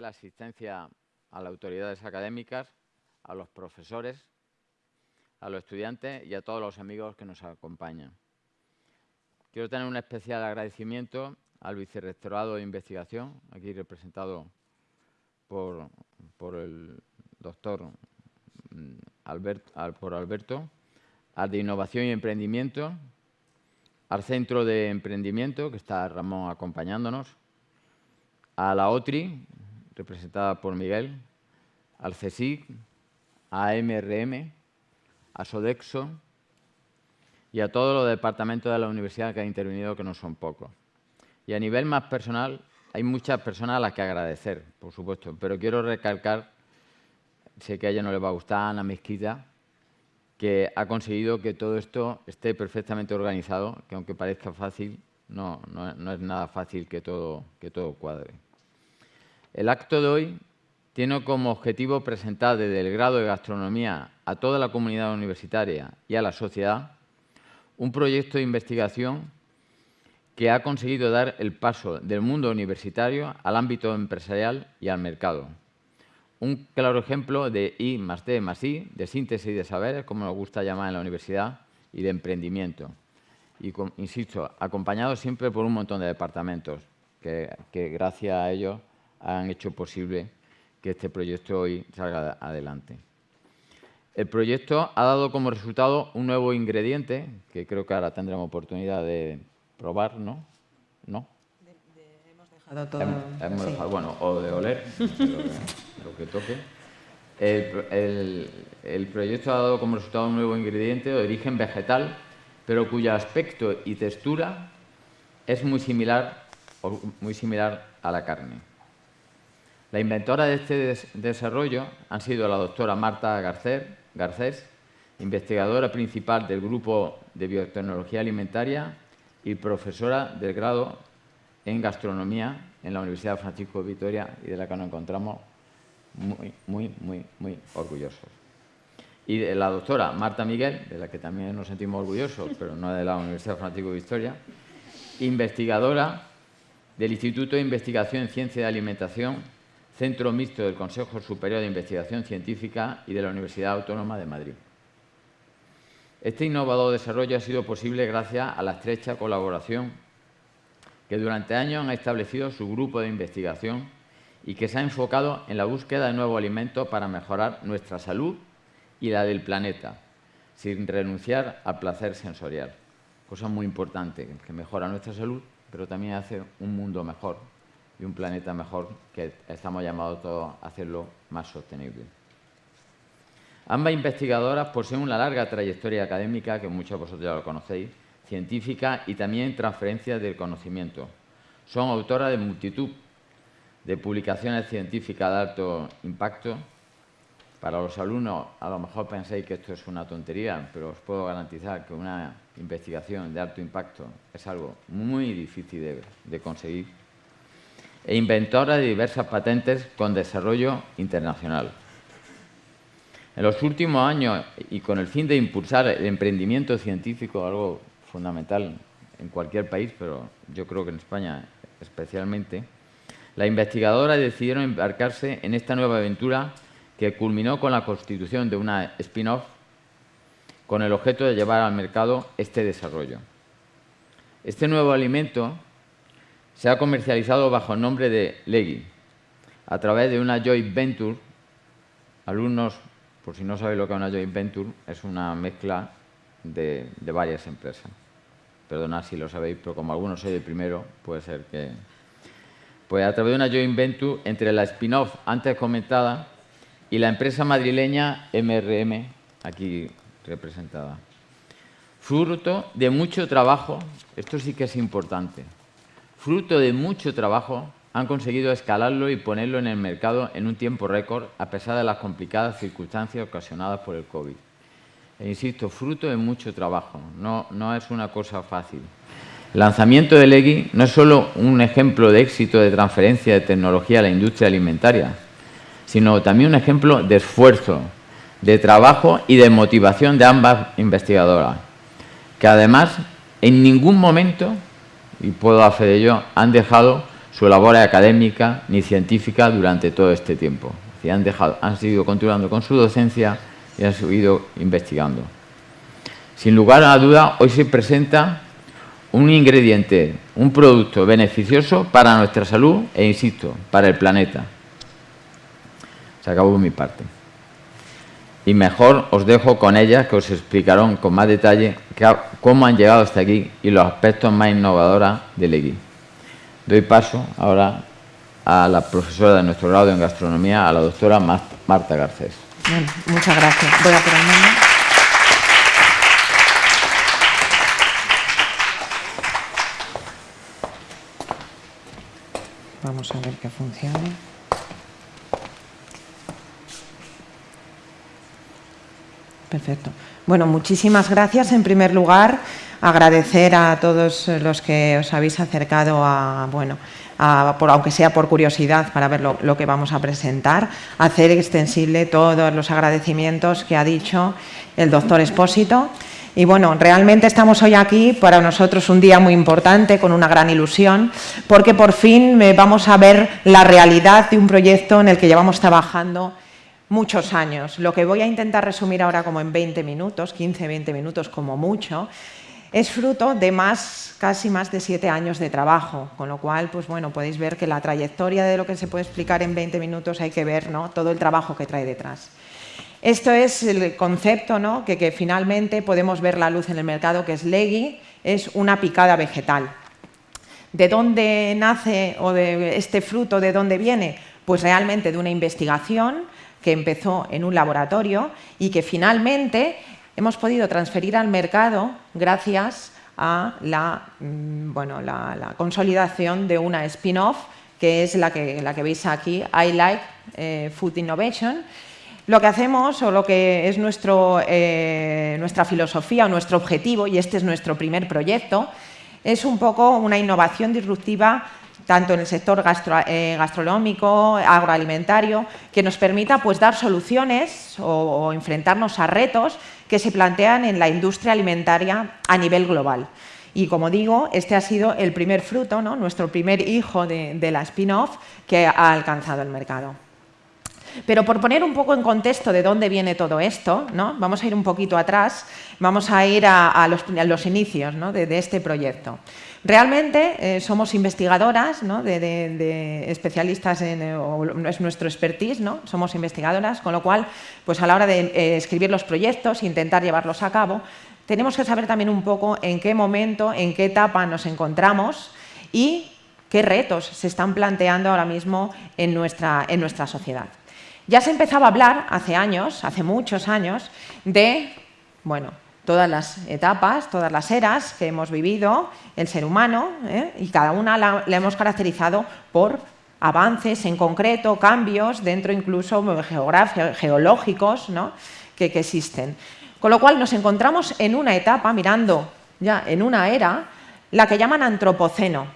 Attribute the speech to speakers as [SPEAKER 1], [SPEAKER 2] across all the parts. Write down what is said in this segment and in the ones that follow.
[SPEAKER 1] la asistencia a las autoridades académicas, a los profesores, a los estudiantes y a todos los amigos que nos acompañan. Quiero tener un especial agradecimiento al Vicerrectorado de Investigación, aquí representado por, por el doctor mm, por Alberto, al de Innovación y Emprendimiento, al Centro de Emprendimiento, que está Ramón acompañándonos, a la OTRI, representada por Miguel, al CSIC, a MRM, a Sodexo y a todos los departamentos de la universidad que han intervenido, que no son pocos. Y a nivel más personal, hay muchas personas a las que agradecer, por supuesto, pero quiero recalcar, sé que a ella no le va a gustar, Ana Mezquita, que ha conseguido que todo esto esté perfectamente organizado, que aunque parezca fácil, no, no, es nada fácil que todo, que todo cuadre. El acto de hoy tiene como objetivo presentar desde el grado de gastronomía a toda la comunidad universitaria y a la sociedad un proyecto de investigación que ha conseguido dar el paso del mundo universitario al ámbito empresarial y al mercado. Un claro ejemplo de I más D más I, de síntesis de saberes, como nos gusta llamar en la universidad, y de emprendimiento. Y, insisto, acompañado siempre por un montón de departamentos que, que gracias a ellos han hecho posible que este proyecto hoy salga adelante. El proyecto ha dado como resultado un nuevo ingrediente, que creo que ahora tendremos oportunidad de probar, ¿no? ¿No?
[SPEAKER 2] hemos dejado todo...
[SPEAKER 1] bueno, o de oler, lo que, toque. El, el, proyecto ha dado como resultado un nuevo ingrediente de origen vegetal, pero cuyo aspecto y textura es muy similar, muy similar a la carne. La inventora de este desarrollo han sido la doctora Marta Garcés, investigadora principal del Grupo de Biotecnología Alimentaria y profesora del grado en Gastronomía en la Universidad Francisco de Vitoria y de la que nos encontramos muy, muy, muy, muy orgullosos. Y de la doctora Marta Miguel, de la que también nos sentimos orgullosos, pero no de la Universidad Francisco de Vitoria, investigadora del Instituto de Investigación en Ciencia de Alimentación Centro Mixto del Consejo Superior de Investigación Científica y de la Universidad Autónoma de Madrid. Este innovador desarrollo ha sido posible gracias a la estrecha colaboración que durante años han establecido su grupo de investigación y que se ha enfocado en la búsqueda de nuevos alimentos para mejorar nuestra salud y la del planeta, sin renunciar al placer sensorial. Cosa muy importante, que mejora nuestra salud, pero también hace un mundo mejor y un planeta mejor que estamos llamados todos a hacerlo más sostenible. Ambas investigadoras poseen una larga trayectoria académica, que muchos de vosotros ya lo conocéis, científica y también transferencia del conocimiento. Son autoras de multitud de publicaciones científicas de alto impacto. Para los alumnos, a lo mejor pensáis que esto es una tontería, pero os puedo garantizar que una investigación de alto impacto es algo muy difícil de conseguir e inventora de diversas patentes con desarrollo internacional. En los últimos años, y con el fin de impulsar el emprendimiento científico, algo fundamental en cualquier país, pero yo creo que en España especialmente, la investigadora decidieron embarcarse en esta nueva aventura que culminó con la constitución de una spin-off con el objeto de llevar al mercado este desarrollo. Este nuevo alimento se ha comercializado bajo el nombre de Legui, a través de una joint venture. Alumnos, por si no sabéis lo que es una joint venture, es una mezcla de, varias empresas. Perdonad si lo sabéis, pero como algunos soy el primero, puede ser que... Pues a través de una joint venture entre la spin-off antes comentada y la empresa madrileña MRM, aquí representada. Fruto de mucho trabajo, esto sí que es importante, fruto de mucho trabajo, han conseguido escalarlo y ponerlo en el mercado en un tiempo récord, a pesar de las complicadas circunstancias ocasionadas por el COVID. E insisto, fruto de mucho trabajo, no, no es una cosa fácil. El lanzamiento de Legui no es solo un ejemplo de éxito de transferencia de tecnología a la industria alimentaria, sino también un ejemplo de esfuerzo, de trabajo y de motivación de ambas investigadoras, que además en ningún momento y puedo hacer ello, han dejado su labor académica ni científica durante todo este tiempo. han, dejado, han seguido continuando con su docencia y han seguido investigando. Sin lugar a la duda, hoy se presenta un ingrediente, un producto beneficioso para nuestra salud e, insisto, para el planeta. Se acabó mi parte. Y mejor os dejo con ellas que os explicarán con más detalle cómo han llegado hasta aquí y los aspectos más innovadores del EGI. Doy paso ahora a la profesora de nuestro grado en gastronomía, a la doctora Marta Garcés.
[SPEAKER 2] muchas gracias. Voy a ponerme. Vamos a ver que funcione. Perfecto. Bueno, muchísimas gracias. En primer lugar, agradecer a todos los que os habéis acercado a, bueno, por, aunque sea por curiosidad, para ver lo, lo, que vamos a presentar, hacer extensible todos los agradecimientos que ha dicho el doctor Espósito y bueno, realmente estamos hoy aquí, para nosotros un día muy importante, con una gran ilusión, porque por fin eh, vamos a ver la realidad de un proyecto en el que llevamos trabajando muchos años. Lo que voy a intentar resumir ahora como en 20 minutos, 15, 20 minutos como mucho, es fruto de más, casi más de siete años de trabajo, con lo cual, pues bueno, podéis ver que la trayectoria de lo que se puede explicar en 20 minutos hay que ver ¿no? todo el trabajo que trae detrás. Esto es el concepto ¿no? que, finalmente podemos ver la luz en el mercado, que es Legui, es una picada vegetal. ¿De dónde nace o de este fruto, de dónde viene? Pues realmente de una investigación que empezó en un laboratorio y que finalmente hemos podido transferir al mercado gracias a la, mm, bueno, la, consolidación de una spin-off que es la que, la que veis aquí, I Like eh, Food Innovation, lo que hacemos o lo que es nuestro, eh, nuestra filosofía o nuestro objetivo, y este es nuestro primer proyecto, es un poco una innovación disruptiva tanto en el sector eh, gastronómico, agroalimentario, que nos permita pues, dar soluciones o, enfrentarnos a retos que se plantean en la industria alimentaria a nivel global. Y como digo, este ha sido el primer fruto, ¿no? nuestro primer hijo de la spin-off que ha alcanzado el mercado. Pero por poner un poco en contexto de dónde viene todo esto, ¿no? vamos a ir un poquito atrás, vamos a ir a, los, inicios de, este proyecto. Realmente eh, somos investigadoras, de, especialistas en, es nuestro expertise, ¿no? somos investigadoras, con lo cual, pues a la hora de eh, escribir los proyectos, intentar llevarlos a cabo, tenemos que saber también un poco en qué momento, en qué etapa nos encontramos y qué retos se están planteando ahora mismo en nuestra, en nuestra sociedad. Ya se empezaba a hablar hace años, hace muchos años, de bueno, todas las etapas, todas las eras que hemos vivido, el ser humano, ¿eh? y cada una la, hemos caracterizado por avances en concreto, cambios dentro incluso geológicos ¿no? que, que existen. Con lo cual nos encontramos en una etapa, mirando ya en una era, la que llaman antropoceno.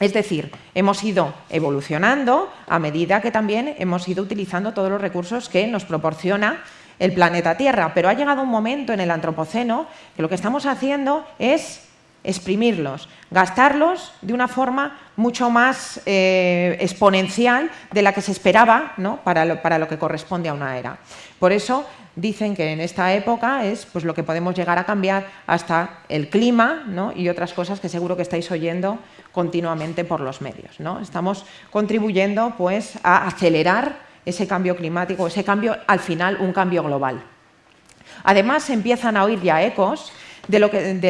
[SPEAKER 2] Es decir, hemos ido evolucionando a medida que también hemos ido utilizando todos los recursos que nos proporciona el planeta Tierra, pero ha llegado un momento en el Antropoceno que lo que estamos haciendo es exprimirlos, gastarlos de una forma mucho más eh, exponencial de la que se esperaba para, lo, para, lo, que corresponde a una era. Por eso dicen que en esta época es pues, lo que podemos llegar a cambiar hasta el clima y otras cosas que seguro que estáis oyendo continuamente por los medios. ¿no? Estamos contribuyendo pues, a acelerar ese cambio climático, ese cambio, al final, un cambio global. Además, se empiezan a oír ya ecos de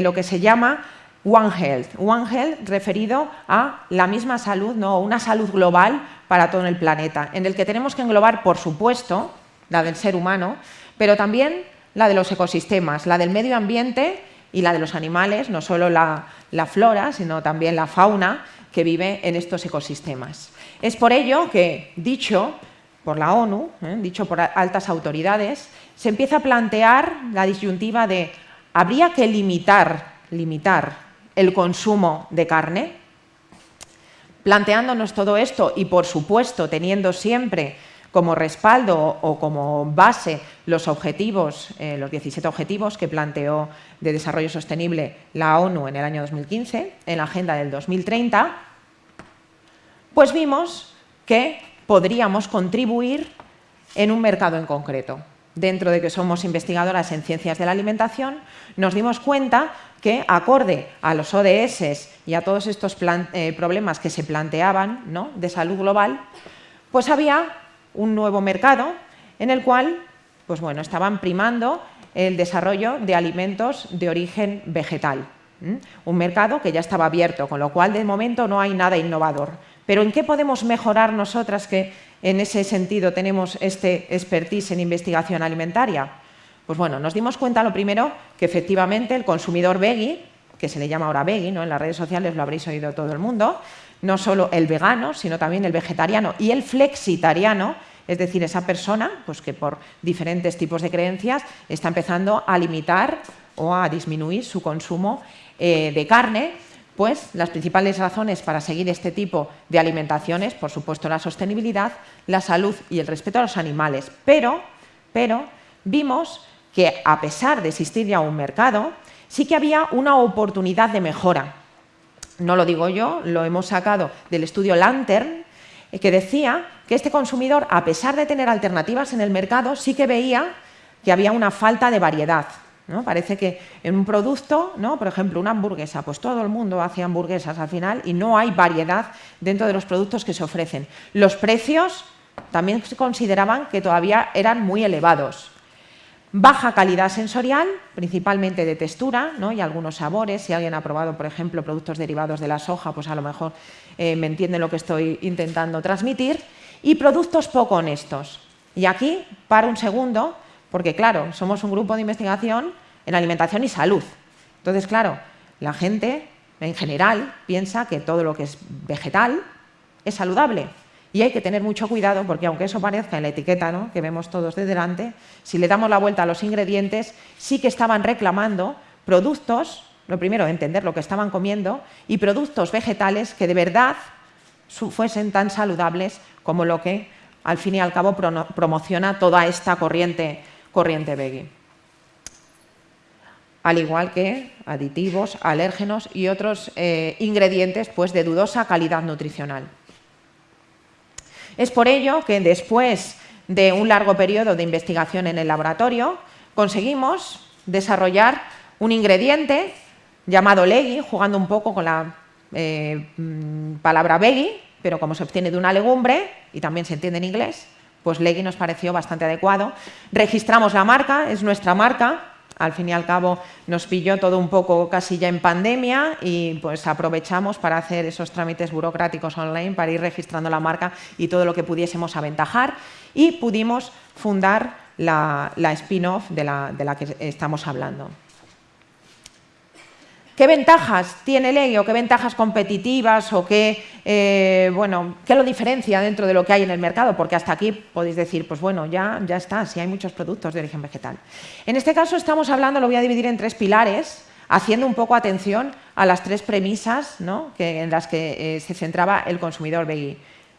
[SPEAKER 2] lo que, se llama One Health. One Health referido a la misma salud, ¿no? una salud global para todo el planeta, en el que tenemos que englobar, por supuesto, la del ser humano, pero también la de los ecosistemas, la del medio ambiente y la de los animales, no solo la, flora, sino también la fauna que vive en estos ecosistemas. Es por ello que, dicho por la ONU, ¿eh? dicho por altas autoridades, se empieza a plantear la disyuntiva de ¿habría que limitar, limitar el consumo de carne? Planteándonos todo esto y, por supuesto, teniendo siempre como respaldo o como base los objetivos, eh, los 17 objetivos que planteó de desarrollo sostenible la ONU en el año 2015, en la agenda del 2030, pues vimos que podríamos contribuir en un mercado en concreto. Dentro de que somos investigadoras en ciencias de la alimentación, nos dimos cuenta que, acorde a los ODS y a todos estos eh, problemas que se planteaban de salud global, pues había un nuevo mercado en el cual pues bueno, estaban primando el desarrollo de alimentos de origen vegetal. Un mercado que ya estaba abierto, con lo cual de momento no hay nada innovador. Pero ¿en qué podemos mejorar nosotras que en ese sentido tenemos este expertise en investigación alimentaria? Pues bueno, nos dimos cuenta lo primero que efectivamente el consumidor veggie, que se le llama ahora veggie, ¿no? en las redes sociales lo habréis oído todo el mundo, no solo el vegano, sino también el vegetariano y el flexitariano, es decir, esa persona pues que por diferentes tipos de creencias está empezando a limitar o a disminuir su consumo eh, de carne pues las principales razones para seguir este tipo de alimentaciones, por supuesto la sostenibilidad, la salud y el respeto a los animales. Pero, pero vimos que a pesar de existir ya un mercado, sí que había una oportunidad de mejora. No lo digo yo, lo hemos sacado del estudio Lantern, eh, que decía que este consumidor, a pesar de tener alternativas en el mercado, sí que veía que había una falta de variedad. Parece que en un producto, ¿no? por ejemplo, una hamburguesa, pues todo el mundo hace hamburguesas al final y no hay variedad dentro de los productos que se ofrecen. Los precios también se consideraban que todavía eran muy elevados. Baja calidad sensorial, principalmente de textura ¿no? y algunos sabores. Si alguien ha probado, por ejemplo, productos derivados de la soja, pues a lo mejor eh, me entiende lo que estoy intentando transmitir. Y productos poco honestos. Y aquí, para un segundo, porque claro, somos un grupo de investigación en alimentación y salud. Entonces, claro, la gente en general piensa que todo lo que es vegetal es saludable. Y hay que tener mucho cuidado porque aunque eso parezca en la etiqueta ¿no? que vemos todos de delante, si le damos la vuelta a los ingredientes, sí que estaban reclamando productos, lo primero, entender lo que estaban comiendo, y productos vegetales que de verdad fuesen tan saludables como lo que al fin y al cabo promociona toda esta corriente corriente veggie. Al igual que aditivos, alérgenos y otros eh, ingredientes pues, de dudosa calidad nutricional. Es por ello que después de un largo periodo de investigación en el laboratorio, conseguimos desarrollar un ingrediente llamado legui, jugando un poco con la eh, mm, palabra veggie, pero como se obtiene de una legumbre, y también se entiende en inglés, pues Legui nos pareció bastante adecuado. Registramos la marca, es nuestra marca, al fin y al cabo nos pilló todo un poco casi ya en pandemia y pues aprovechamos para hacer esos trámites burocráticos online para ir registrando la marca y todo lo que pudiésemos aventajar y pudimos fundar la, spin-off de la que estamos hablando. ¿Qué ventajas tiene Legui o qué ventajas competitivas o qué, eh, bueno, qué lo diferencia dentro de lo que hay en el mercado? Porque hasta aquí podéis decir, pues bueno, ya, ya está, si hay muchos productos de origen vegetal. En este caso estamos hablando, lo voy a dividir en tres pilares, haciendo un poco atención a las tres premisas en las que eh, se centraba el consumidor veggie.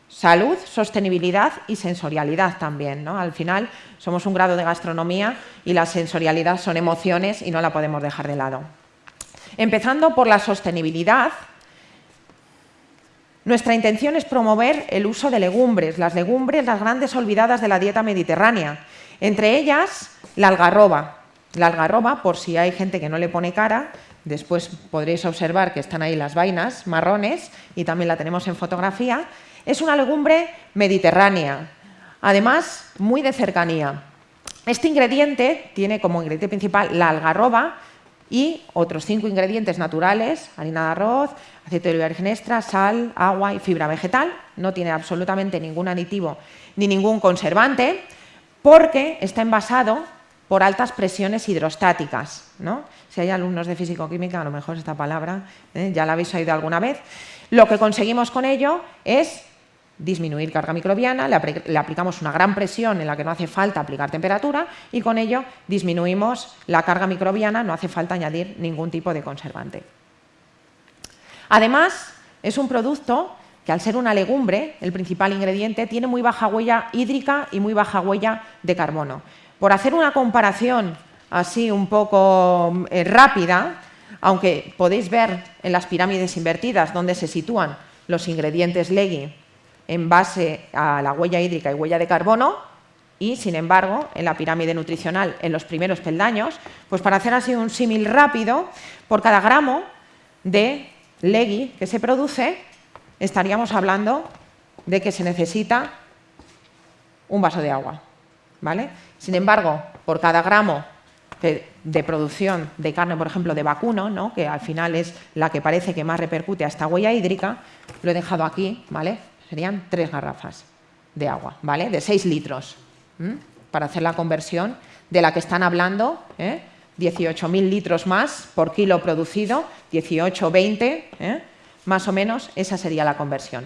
[SPEAKER 2] Salud, sostenibilidad y sensorialidad también. ¿no? Al final somos un grado de gastronomía y la sensorialidad son emociones y no la podemos dejar de lado. Empezando por la sostenibilidad, nuestra intención es promover el uso de legumbres, las legumbres, las grandes olvidadas de la dieta mediterránea, entre ellas la algarroba. La algarroba, por si hay gente que no le pone cara, después podréis observar que están ahí las vainas marrones y también la tenemos en fotografía, es una legumbre mediterránea, además muy de cercanía. Este ingrediente tiene como ingrediente principal la algarroba, y otros cinco ingredientes naturales, harina de arroz, aceite de oliva virgen extra, sal, agua y fibra vegetal. No tiene absolutamente ningún aditivo ni ningún conservante porque está envasado por altas presiones hidrostáticas. ¿no? Si hay alumnos de físico-química, a lo mejor esta palabra ¿eh? ya la habéis oído alguna vez. Lo que conseguimos con ello es disminuir carga microbiana, le, aplicamos una gran presión en la que no hace falta aplicar temperatura y con ello disminuimos la carga microbiana, no hace falta añadir ningún tipo de conservante. Además, es un producto que al ser una legumbre, el principal ingrediente, tiene muy baja huella hídrica y muy baja huella de carbono. Por hacer una comparación así un poco eh, rápida, aunque podéis ver en las pirámides invertidas donde se sitúan los ingredientes Legui en base a la huella hídrica y huella de carbono y, sin embargo, en la pirámide nutricional, en los primeros peldaños, pues para hacer así un símil rápido, por cada gramo de legui que se produce, estaríamos hablando de que se necesita un vaso de agua. ¿vale? Sin embargo, por cada gramo de, producción de carne, por ejemplo, de vacuno, ¿no? que al final es la que parece que más repercute a esta huella hídrica, lo he dejado aquí, ¿vale? Serían tres garrafas de agua, ¿vale? de seis litros, para hacer la conversión de la que están hablando, ¿eh? 18.000 litros más por kilo producido, 18, 20, ¿eh? más o menos, esa sería la conversión.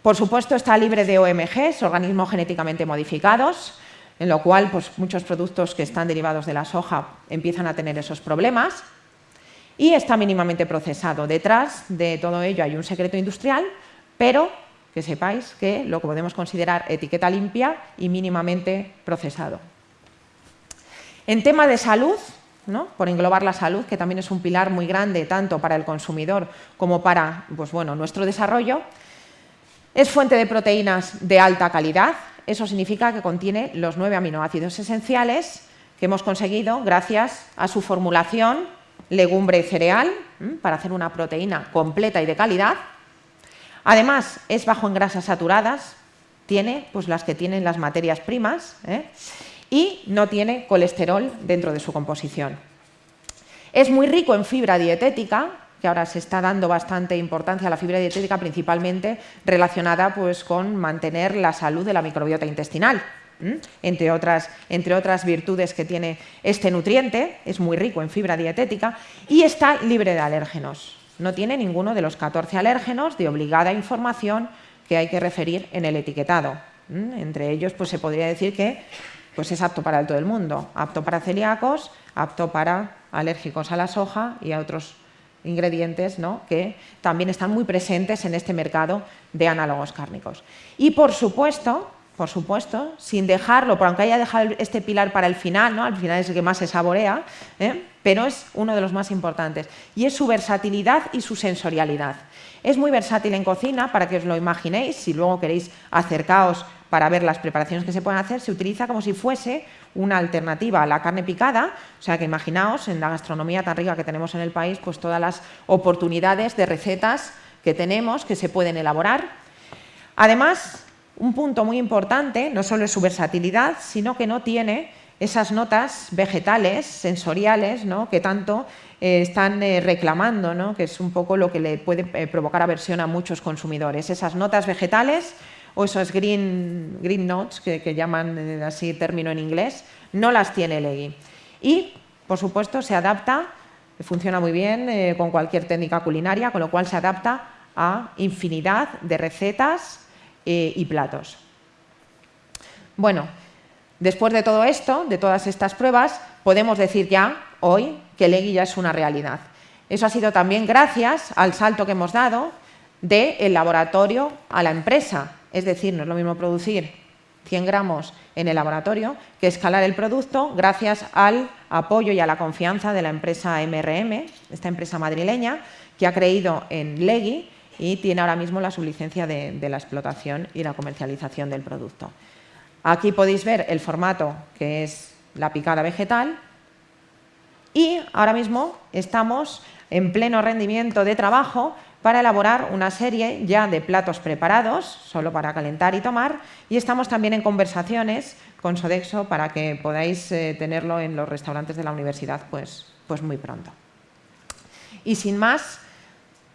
[SPEAKER 2] Por supuesto, está libre de OMGs, organismos genéticamente modificados, en lo cual pues, muchos productos que están derivados de la soja empiezan a tener esos problemas. Y está mínimamente procesado. Detrás de todo ello hay un secreto industrial, pero que sepáis que lo podemos considerar etiqueta limpia y mínimamente procesado. En tema de salud, ¿no? por englobar la salud, que también es un pilar muy grande tanto para el consumidor como para pues, bueno, nuestro desarrollo, es fuente de proteínas de alta calidad, eso significa que contiene los nueve aminoácidos esenciales que hemos conseguido gracias a su formulación legumbre cereal para hacer una proteína completa y de calidad. Además, es bajo en grasas saturadas, tiene pues, las que tienen las materias primas ¿eh? y no tiene colesterol dentro de su composición. Es muy rico en fibra dietética, que ahora se está dando bastante importancia a la fibra dietética, principalmente relacionada pues, con mantener la salud de la microbiota intestinal. Entre otras, entre otras virtudes que tiene este nutriente, es muy rico en fibra dietética y está libre de alérgenos. No tiene ninguno de los 14 alérgenos de obligada información que hay que referir en el etiquetado. Entre ellos pues, se podría decir que pues, es apto para todo el mundo, apto para celíacos, apto para alérgicos a la soja y a otros ingredientes ¿no? que también están muy presentes en este mercado de análogos cárnicos. Y por supuesto, por supuesto, sin dejarlo, por aunque haya dejado este pilar para el final, ¿no? al final es el que más se saborea, ¿eh? pero es uno de los más importantes, y es su versatilidad y su sensorialidad. Es muy versátil en cocina, para que os lo imaginéis, si luego queréis acercaos para ver las preparaciones que se pueden hacer, se utiliza como si fuese una alternativa a la carne picada, o sea que imaginaos en la gastronomía tan rica que tenemos en el país, pues todas las oportunidades de recetas que tenemos que se pueden elaborar. Además, un punto muy importante, no solo es su versatilidad, sino que no tiene esas notas vegetales, sensoriales, ¿no? que tanto eh, están eh, reclamando, ¿no? que es un poco lo que le puede eh, provocar aversión a muchos consumidores. Esas notas vegetales o esos green, green notes, que, llaman así término en inglés, no las tiene Legui. Y, por supuesto, se adapta, funciona muy bien con cualquier técnica culinaria, con lo cual se adapta a infinidad de recetas eh, y platos. Bueno, después de todo esto, de todas estas pruebas, podemos decir ya hoy que Legui ya es una realidad. Eso ha sido también gracias al salto que hemos dado del laboratorio a la empresa. Es decir, no es lo mismo producir 100 gramos en el laboratorio que escalar el producto gracias al apoyo y a la confianza de la empresa MRM, esta empresa madrileña, que ha creído en Legui y tiene ahora mismo la sublicencia de, de la explotación y la comercialización del producto. Aquí podéis ver el formato que es la picada vegetal y ahora mismo estamos en pleno rendimiento de trabajo para elaborar una serie ya de platos preparados, solo para calentar y tomar, y estamos también en conversaciones con Sodexo para que podáis eh, tenerlo en los restaurantes de la universidad pues, pues muy pronto. Y sin más,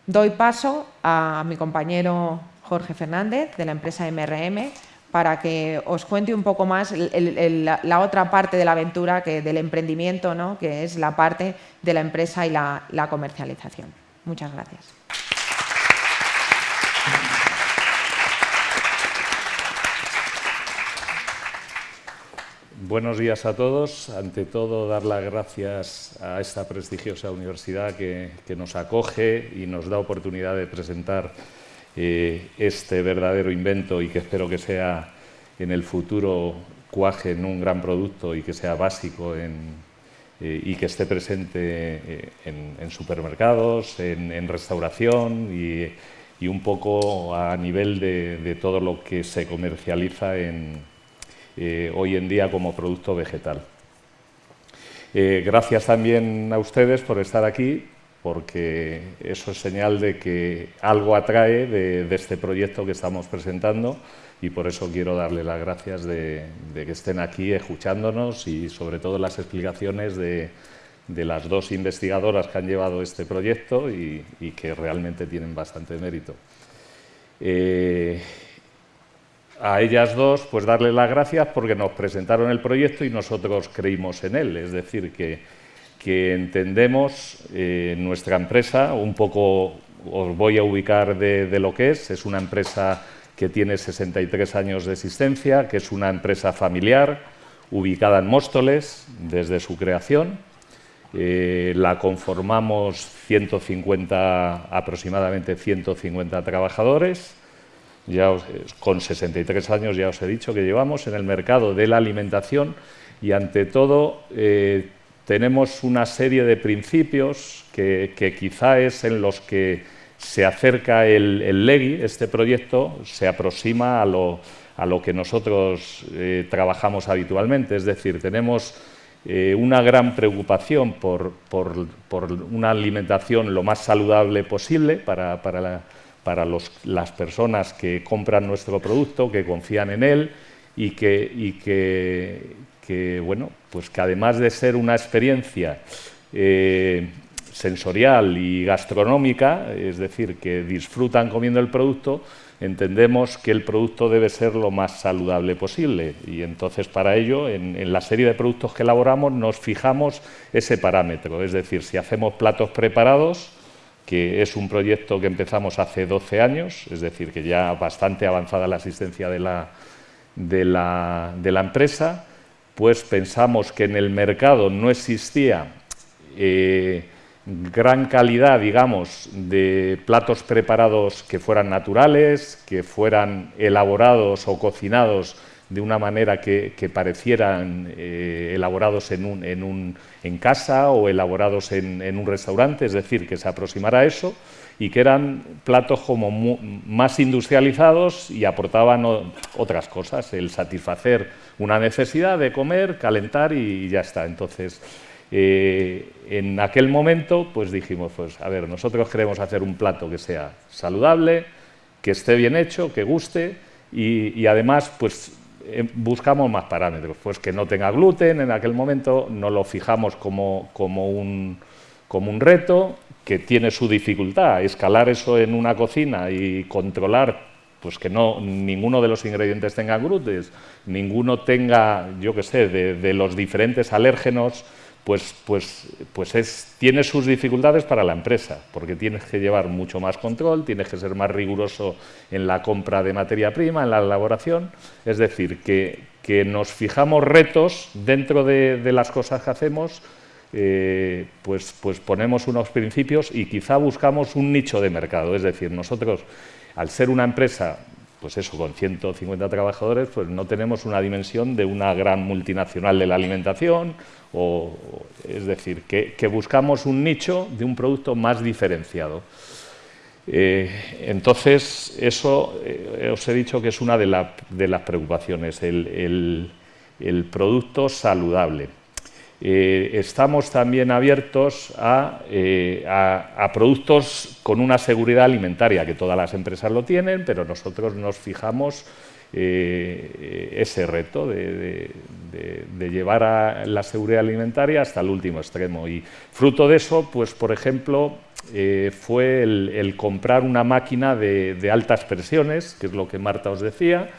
[SPEAKER 2] doy paso a mi compañero Jorge Fernández de la empresa MRM para que os cuente un poco más la, otra parte de la aventura que, del emprendimiento, ¿no? que es la parte de la empresa y la comercialización. Muchas gracias.
[SPEAKER 3] Buenos días a todos. Ante todo, dar las gracias a esta prestigiosa universidad que, nos acoge y nos da oportunidad de presentar eh, este verdadero invento y que espero que sea en el futuro cuaje en un gran producto y que sea básico eh, y que esté presente eh, en, supermercados, en, restauración y, y un poco a nivel de, todo lo que se comercializa en, eh, hoy en día como producto vegetal. Eh, gracias también a ustedes por estar aquí, porque eso es señal de que algo atrae de, este proyecto que estamos presentando y por eso quiero darle las gracias de, que estén aquí escuchándonos y sobre todo las explicaciones de, las dos investigadoras que han llevado este proyecto y, que realmente tienen bastante mérito. Eh, a ellas dos, pues darles las gracias porque nos presentaron el proyecto y nosotros creímos en él. Es decir, que, que entendemos eh, nuestra empresa, un poco os voy a ubicar de, lo que es, es una empresa que tiene 63 años de existencia, que es una empresa familiar, ubicada en Móstoles desde su creación. Eh, la conformamos 150, aproximadamente 150 trabajadores ya con 63 años ya os he dicho que llevamos en el mercado de la alimentación y ante todo eh, tenemos una serie de principios que, quizá es en los que se acerca el, el LEGI, este proyecto se aproxima a lo, a lo que nosotros eh, trabajamos habitualmente, es decir, tenemos eh, una gran preocupación por, por, por, una alimentación lo más saludable posible para, para la para las personas que compran nuestro producto, que confían en él y que, bueno, pues que además de ser una experiencia eh, sensorial y gastronómica, es decir, que disfrutan comiendo el producto, entendemos que el producto debe ser lo más saludable posible. Y entonces para ello en, la serie de productos que elaboramos nos fijamos ese parámetro, es decir, si hacemos platos preparados que es un proyecto que empezamos hace 12 años, es decir, que ya bastante avanzada la asistencia de la, de la, empresa, pues pensamos que en el mercado no existía eh, gran calidad, digamos, de platos preparados que fueran naturales, que fueran elaborados o cocinados de una manera que, parecieran eh, elaborados en, un, en, un, en, casa o elaborados en, un restaurante, es decir, que se aproximara a eso y que eran platos como más industrializados y aportaban otras cosas, el satisfacer una necesidad de comer, calentar y ya está. Entonces, eh, en aquel momento, pues dijimos, pues a ver, nosotros queremos hacer un plato que sea saludable, que esté bien hecho, que guste y además, pues eh, buscamos más parámetros, pues que no tenga gluten, en aquel momento no lo fijamos como, como, un, como un reto, que tiene su dificultad, escalar eso en una cocina y controlar pues que no ninguno de los ingredientes tenga gluten, ninguno tenga, yo qué sé, de los diferentes alérgenos pues, pues, pues es, tiene sus dificultades para la empresa, porque tienes que llevar mucho más control, tienes que ser más riguroso en la compra de materia prima, en la elaboración, es decir, que, nos fijamos retos dentro de, de las cosas que hacemos, eh, pues, pues ponemos unos principios y quizá buscamos un nicho de mercado, es decir, nosotros, al ser una empresa pues eso, con 150 trabajadores, pues no tenemos una dimensión de una gran multinacional de la alimentación, o, es decir, que, buscamos un nicho de un producto más diferenciado. Eh, entonces, eso eh, os he dicho que es una de, las preocupaciones, el producto saludable. Eh, estamos también abiertos eh, a, productos con una seguridad alimentaria, que todas las empresas lo tienen, pero nosotros nos fijamos eh, ese reto de, llevar a la seguridad alimentaria hasta el último extremo. Y fruto de eso, pues por ejemplo, fue el, comprar una máquina de, altas presiones, que es lo que Marta os decía,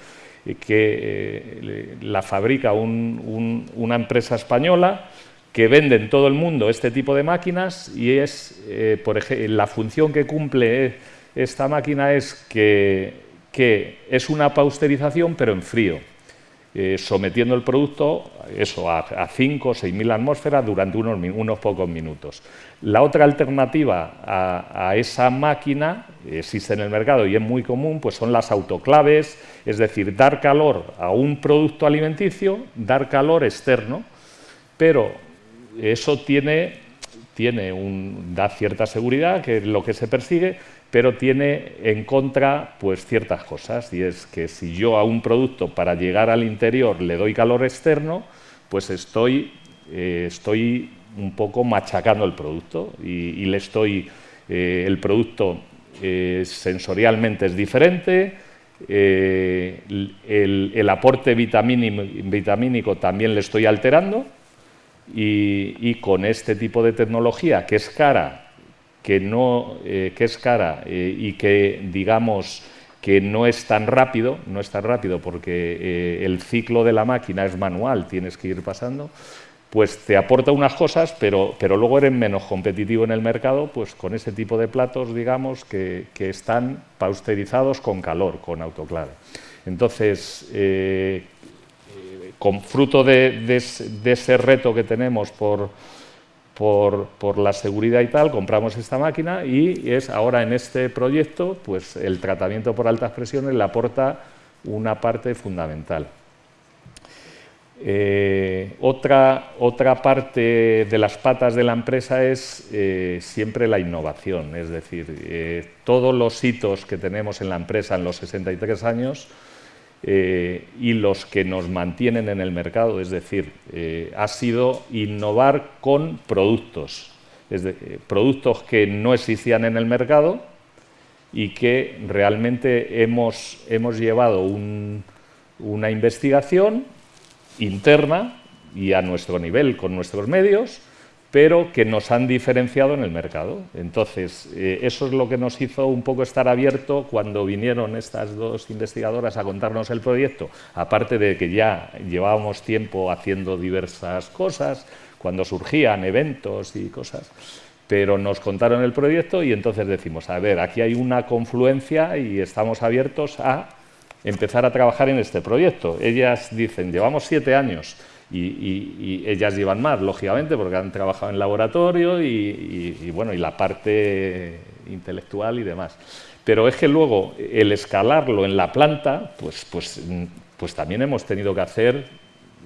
[SPEAKER 3] que la fabrica una empresa española que vende en todo el mundo este tipo de máquinas y es, eh, por ejemplo, la función que cumple esta máquina es que, es una pausterización pero en frío, eh, sometiendo el producto eso, a, 5 o 6 mil atmósferas durante unos, unos, pocos minutos. La otra alternativa a, esa máquina existe en el mercado y es muy común, pues son las autoclaves, es decir, dar calor a un producto alimenticio, dar calor externo, pero eso tiene, tiene un, da cierta seguridad, que es lo que se persigue, pero tiene en contra pues, ciertas cosas, y es que si yo a un producto para llegar al interior le doy calor externo, pues estoy, eh, estoy un poco machacando el producto y, le estoy, eh, el producto eh, sensorialmente es diferente, el, aporte vitamínico, también le estoy alterando y, con este tipo de tecnología que es cara, que, no, que es cara y que digamos que no es tan rápido, no es tan rápido porque eh, el ciclo de la máquina es manual, tienes que ir pasando, pues te aporta unas cosas, pero, pero luego eres menos competitivo en el mercado pues con ese tipo de platos, digamos, que, están pasteurizados con calor, con autoclave. Entonces, eh, con fruto de ese reto que tenemos por por, la seguridad y tal, compramos esta máquina y es ahora en este proyecto, pues el tratamiento por altas presiones le aporta una parte fundamental. Eh, otra, otra, parte de las patas de la empresa es eh, siempre la innovación, es decir, eh, todos los hitos que tenemos en la empresa en los 63 años y los que nos mantienen en el mercado, es decir, ha sido innovar con productos, es eh, productos que no existían en el mercado y que realmente hemos, hemos llevado una investigación interna y a nuestro nivel, con nuestros medios, pero que nos han diferenciado en el mercado. Entonces, eh, eso es lo que nos hizo un poco estar abierto cuando vinieron estas dos investigadoras a contarnos el proyecto, aparte de que ya llevábamos tiempo haciendo diversas cosas, cuando surgían eventos y cosas, pero nos contaron el proyecto y entonces decimos, a ver, aquí hay una confluencia y estamos abiertos a empezar a trabajar en este proyecto. Ellas dicen, llevamos siete años, y, ellas llevan más, lógicamente, porque han trabajado en laboratorio y, bueno, y la parte intelectual y demás. Pero es que luego el escalarlo en la planta, pues, pues, pues también hemos tenido que hacer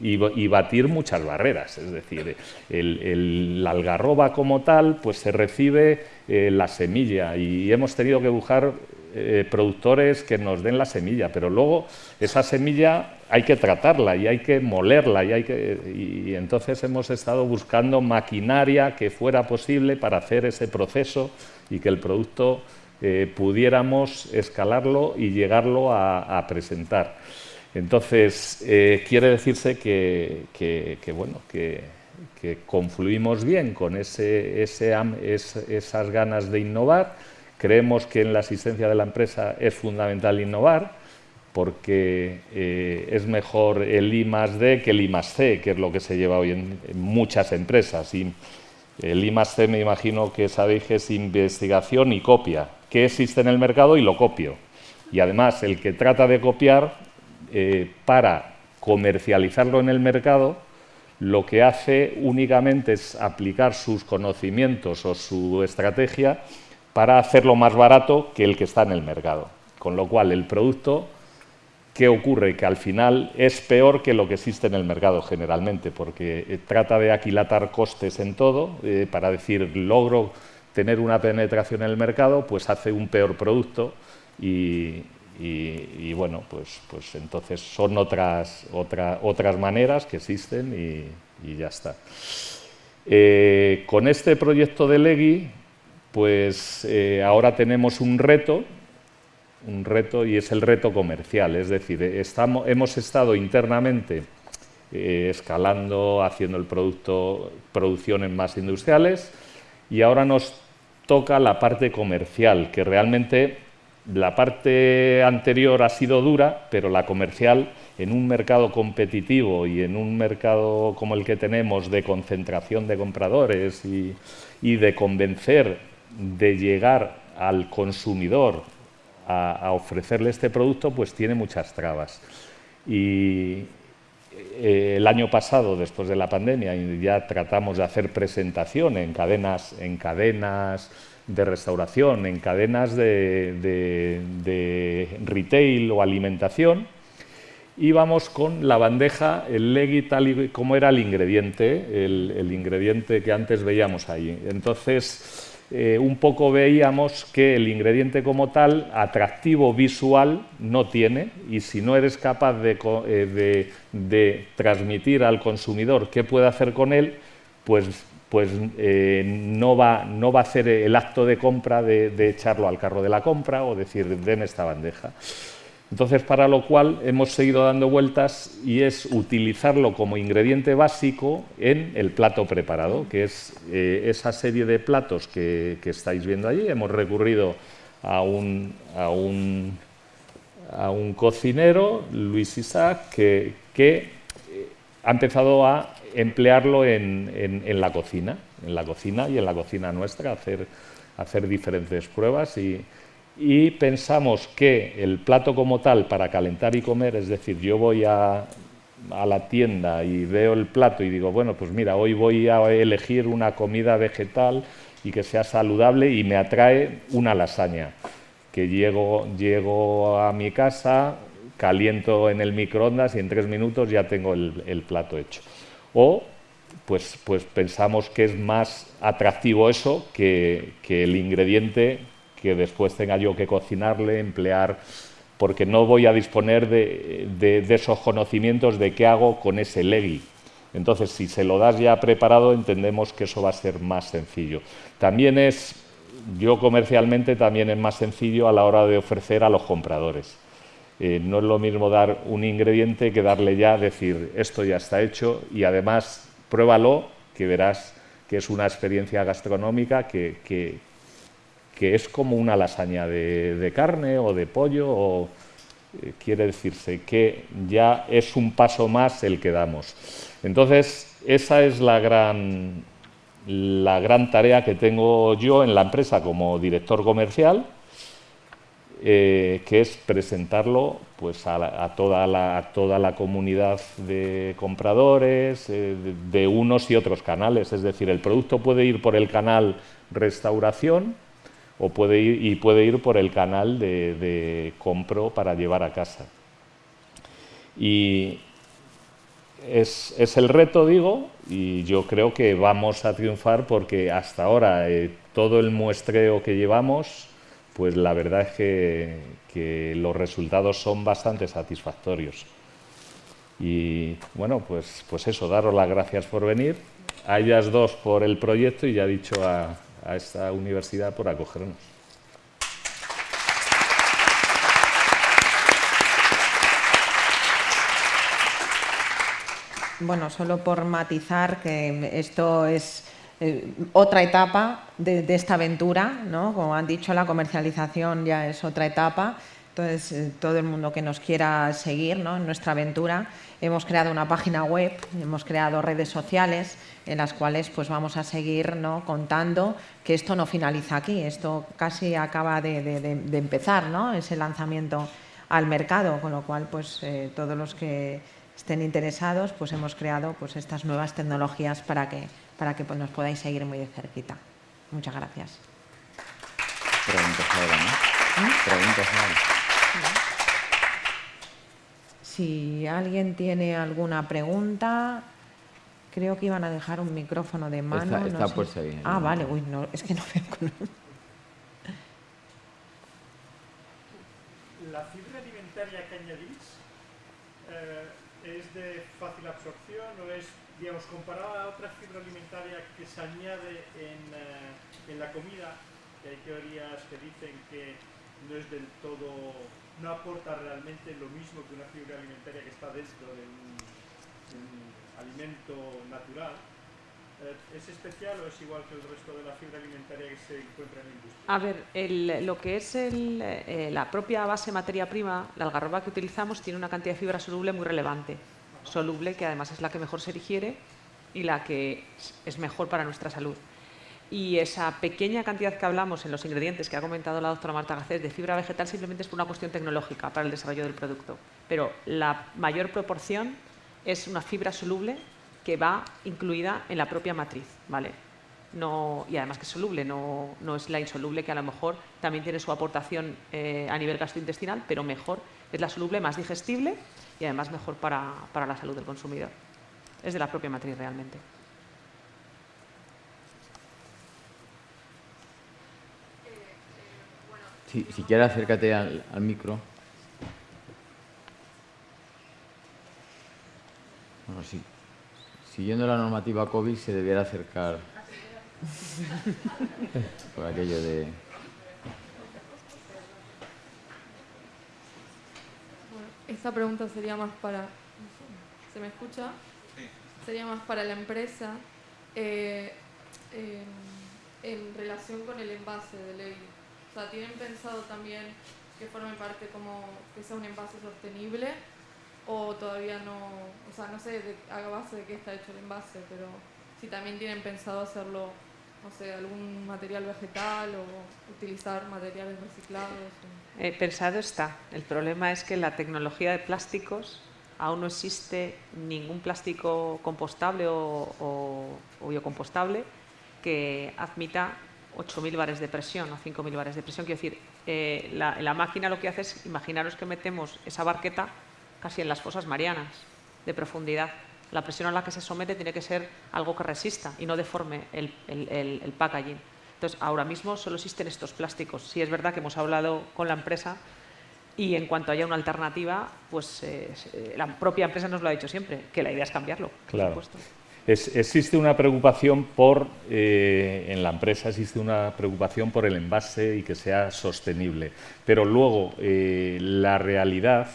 [SPEAKER 3] y, batir muchas barreras. Es decir, el, la algarroba como tal, pues se recibe eh, la semilla y hemos tenido que buscar eh, productores que nos den la semilla, pero luego esa semilla hay que tratarla y hay que molerla y, hay que, y entonces hemos estado buscando maquinaria que fuera posible para hacer ese proceso y que el producto eh, pudiéramos escalarlo y llegarlo a, presentar. Entonces, eh, quiere decirse que, bueno, que, confluimos bien con ese, esas ganas de innovar, Creemos que en la asistencia de la empresa es fundamental innovar porque eh, es mejor el I más D que el I más C, que es lo que se lleva hoy en, muchas empresas. Y el I más C me imagino que sabéis que es investigación y copia. ¿Qué existe en el mercado? Y lo copio. Y además, el que trata de copiar eh, para comercializarlo en el mercado, lo que hace únicamente es aplicar sus conocimientos o su estrategia para hacerlo más barato que el que está en el mercado. Con lo cual, el producto, ¿qué ocurre? Que al final es peor que lo que existe en el mercado generalmente, porque eh, trata de aquilatar costes en todo, eh, para decir, logro tener una penetración en el mercado, pues hace un peor producto y, bueno, pues, pues entonces son otras, otras maneras que existen y, ya está. Eh, con este proyecto de Legui pues eh, ahora tenemos un reto, un reto y es el reto comercial, es decir, estamos, hemos estado internamente eh, escalando, haciendo el producto, producciones más industriales y ahora nos toca la parte comercial, que realmente la parte anterior ha sido dura, pero la comercial en un mercado competitivo y en un mercado como el que tenemos de concentración de compradores y de convencer de llegar al consumidor a, ofrecerle este producto, pues tiene muchas trabas. Y eh, el año pasado, después de la pandemia, ya tratamos de hacer presentación en cadenas, en cadenas de restauración, en cadenas de, retail o alimentación, y vamos con la bandeja, el legui tal y como era el ingrediente, el, ingrediente que antes veíamos ahí. Entonces, eh, un poco veíamos que el ingrediente como tal, atractivo visual, no tiene, y si no eres capaz de, eh, transmitir al consumidor qué puede hacer con él, pues, pues eh, no, va, no, va, a hacer el acto de compra de, de echarlo al carro de la compra o decir, den esta bandeja. Entonces, para lo cual hemos seguido dando vueltas y es utilizarlo como ingrediente básico en el plato preparado, que es eh, esa serie de platos que, estáis viendo allí. Hemos recurrido a un, a un, a un cocinero, Luis Isaac, que, eh, ha empezado a emplearlo en, en, la cocina, en la cocina y en la cocina nuestra, hacer, hacer diferentes pruebas y y pensamos que el plato como tal para calentar y comer, es decir, yo voy a, la tienda y veo el plato y digo, bueno, pues mira, hoy voy a elegir una comida vegetal y que sea saludable y me atrae una lasaña, que llego, llego a mi casa, caliento en el microondas y en tres minutos ya tengo el, plato hecho. O pues, pues pensamos que es más atractivo eso que, que el ingrediente que después tenga yo que cocinarle, emplear, porque no voy a disponer de, esos conocimientos de qué hago con ese legui. Entonces, si se lo das ya preparado, entendemos que eso va a ser más sencillo. También es, yo comercialmente también es más sencillo a la hora de ofrecer a los compradores. Eh, no es lo mismo dar un ingrediente que darle ya, decir, esto ya está hecho y además pruébalo, que verás que es una experiencia gastronómica que es como una lasaña de, carne o de pollo, o eh, quiere decirse que ya es un paso más el que damos. Entonces, esa es la gran, la gran tarea que tengo yo en la empresa como director comercial, eh, que es presentarlo pues, a, toda, la, toda, la, comunidad de compradores, eh, de unos y otros canales. Es decir, el producto puede ir por el canal restauración, o puede ir, y puede ir por el canal de, compro para llevar a casa. Y es, el reto, digo, y yo creo que vamos a triunfar porque hasta ahora eh, todo el muestreo que llevamos, pues la verdad es que, los resultados son bastante satisfactorios. Y bueno, pues, pues eso, daros las gracias por venir, a ellas dos por el proyecto y ya dicho a, a esta universidad por acogernos.
[SPEAKER 2] Bueno, solo por matizar que esto es eh, otra etapa de, esta aventura, ¿no? Como han dicho, la comercialización ya es otra etapa. Entonces, eh, todo el mundo que nos quiera seguir en nuestra aventura, hemos creado una página web, hemos creado redes sociales en las cuales pues, vamos a seguir ¿no? contando que esto no finaliza aquí, esto casi acaba de, empezar, ¿no? ese lanzamiento al mercado, con lo cual pues, eh, todos los que estén interesados pues, hemos creado pues, estas nuevas tecnologías para que, para que pues, nos podáis seguir muy de cerquita. Muchas gracias.
[SPEAKER 1] Preguntas ahora,
[SPEAKER 2] Si alguien tiene alguna pregunta, creo que iban a dejar un micrófono de mano.
[SPEAKER 1] Está, está puesto ahí.
[SPEAKER 2] Ah, vale, uy, no, es que no veo.
[SPEAKER 4] La fibra alimentaria que añadís eh, es de fácil absorción o es, digamos, comparada a otra fibra alimentaria que se añade en, eh, en la comida, hay teorías que dicen que no es del todo, no aporta realmente lo mismo que una fibra alimentaria que está dentro de un, alimento natural. Eh, ¿Es especial o es igual que el resto de la fibra alimentaria que se encuentra en la industria?
[SPEAKER 5] A ver, lo que es eh, la propia base materia prima, la algarroba que utilizamos, tiene una cantidad de fibra soluble muy relevante. Soluble, que además es la que mejor se digiere y la que es mejor para nuestra salud y esa pequeña cantidad que hablamos en los ingredientes que ha comentado la doctora Marta Gacés de fibra vegetal simplemente es por una cuestión tecnológica para el desarrollo del producto. Pero la mayor proporción es una fibra soluble que va incluida en la propia matriz. ¿vale? y además que es soluble, no, no, es la insoluble que a lo mejor también tiene su aportación eh, a nivel gastrointestinal, pero mejor es la soluble más digestible y además mejor para, para la salud del consumidor. Es de la propia matriz realmente.
[SPEAKER 1] Si, si quieres acércate al, al micro. Bueno, sí. Siguiendo la normativa COVID se debiera acercar por aquello de...
[SPEAKER 6] Bueno, esta pregunta sería más para... ¿Se me escucha? Sería más para la empresa eh, eh, en relación con el envase de ley. O sea, ¿tienen pensado también que forme parte como que sea un envase sostenible? ¿O todavía no, o sea, no sé de, a base de qué está hecho el envase, pero si también tienen pensado hacerlo, no sé, algún material vegetal o utilizar materiales reciclados? o-
[SPEAKER 5] Eh, pensado está. El problema es que la tecnología de plásticos aún no existe ningún plástico compostable o, o- o biocompostable que admita 8.000 bares de presión o 5.000 bares de presión. Quiero decir, eh, la, la máquina lo que hace es, imaginaros que metemos esa barqueta casi en las fosas marianas de profundidad. La presión a la que se somete tiene que ser algo que resista y no deforme el, el- el- el packaging. Entonces, ahora mismo solo existen estos plásticos. Sí es verdad que hemos hablado con la empresa y en cuanto haya una alternativa, pues eh, la propia empresa nos lo ha dicho siempre, que la idea es cambiarlo, por
[SPEAKER 3] Claro.
[SPEAKER 5] supuesto.
[SPEAKER 3] Existe una preocupación por, eh, en la empresa existe una preocupación por el envase y que sea sostenible, pero luego eh, la realidad,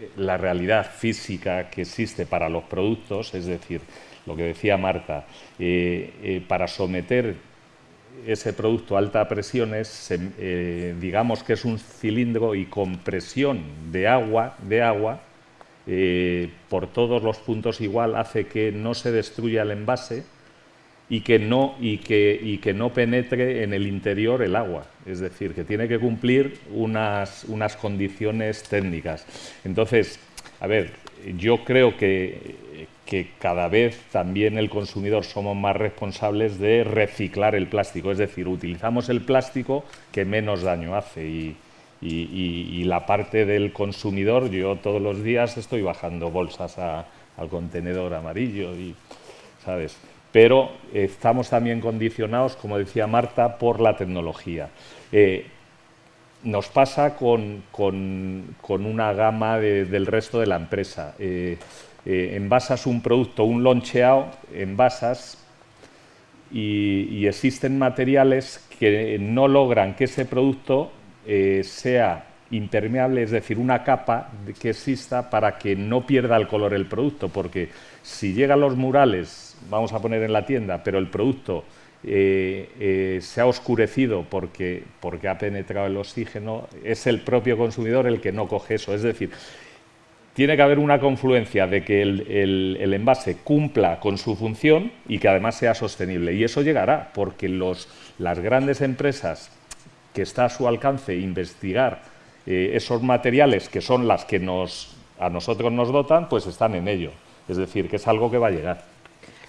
[SPEAKER 3] eh, la realidad física que existe para los productos, es decir, lo que decía Marta, para someter ese producto a alta eh, digamos que es un cilindro y con presión de agua, de agua, eh, por todos los puntos igual hace que no se destruya el envase y que no y que, y que no penetre en el interior el agua, es decir, que tiene que cumplir unas, unas condiciones técnicas. Entonces, a ver, yo creo que, que cada vez también el consumidor somos más responsables de reciclar el plástico, es decir, utilizamos el plástico que menos daño hace y, la parte del consumidor, yo todos los días estoy bajando bolsas a- al contenedor amarillo y, ¿sabes? Pero estamos también condicionados, como decía Marta, por la tecnología. Eh, nos pasa con, con- con una gama de- del resto de la empresa. Eh, eh, envasas un producto, un loncheado, envasas y existen materiales que no logran que ese producto eh, sea impermeable, es decir, una capa que exista para que no pierda el color el producto, porque si llegan los murales, vamos a poner en la tienda, pero el producto eh, eh, se ha oscurecido porque, porque ha penetrado el oxígeno, es el propio consumidor el que no coge eso. Es decir, tiene que haber una confluencia de que el, el- el envase cumpla con su función y que además sea sostenible. Y eso llegará, porque los, las grandes empresas que está a su alcance investigar eh, esos materiales que son las que nos, a nosotros nos dotan, pues están en ello. Es decir, que es algo que va a llegar.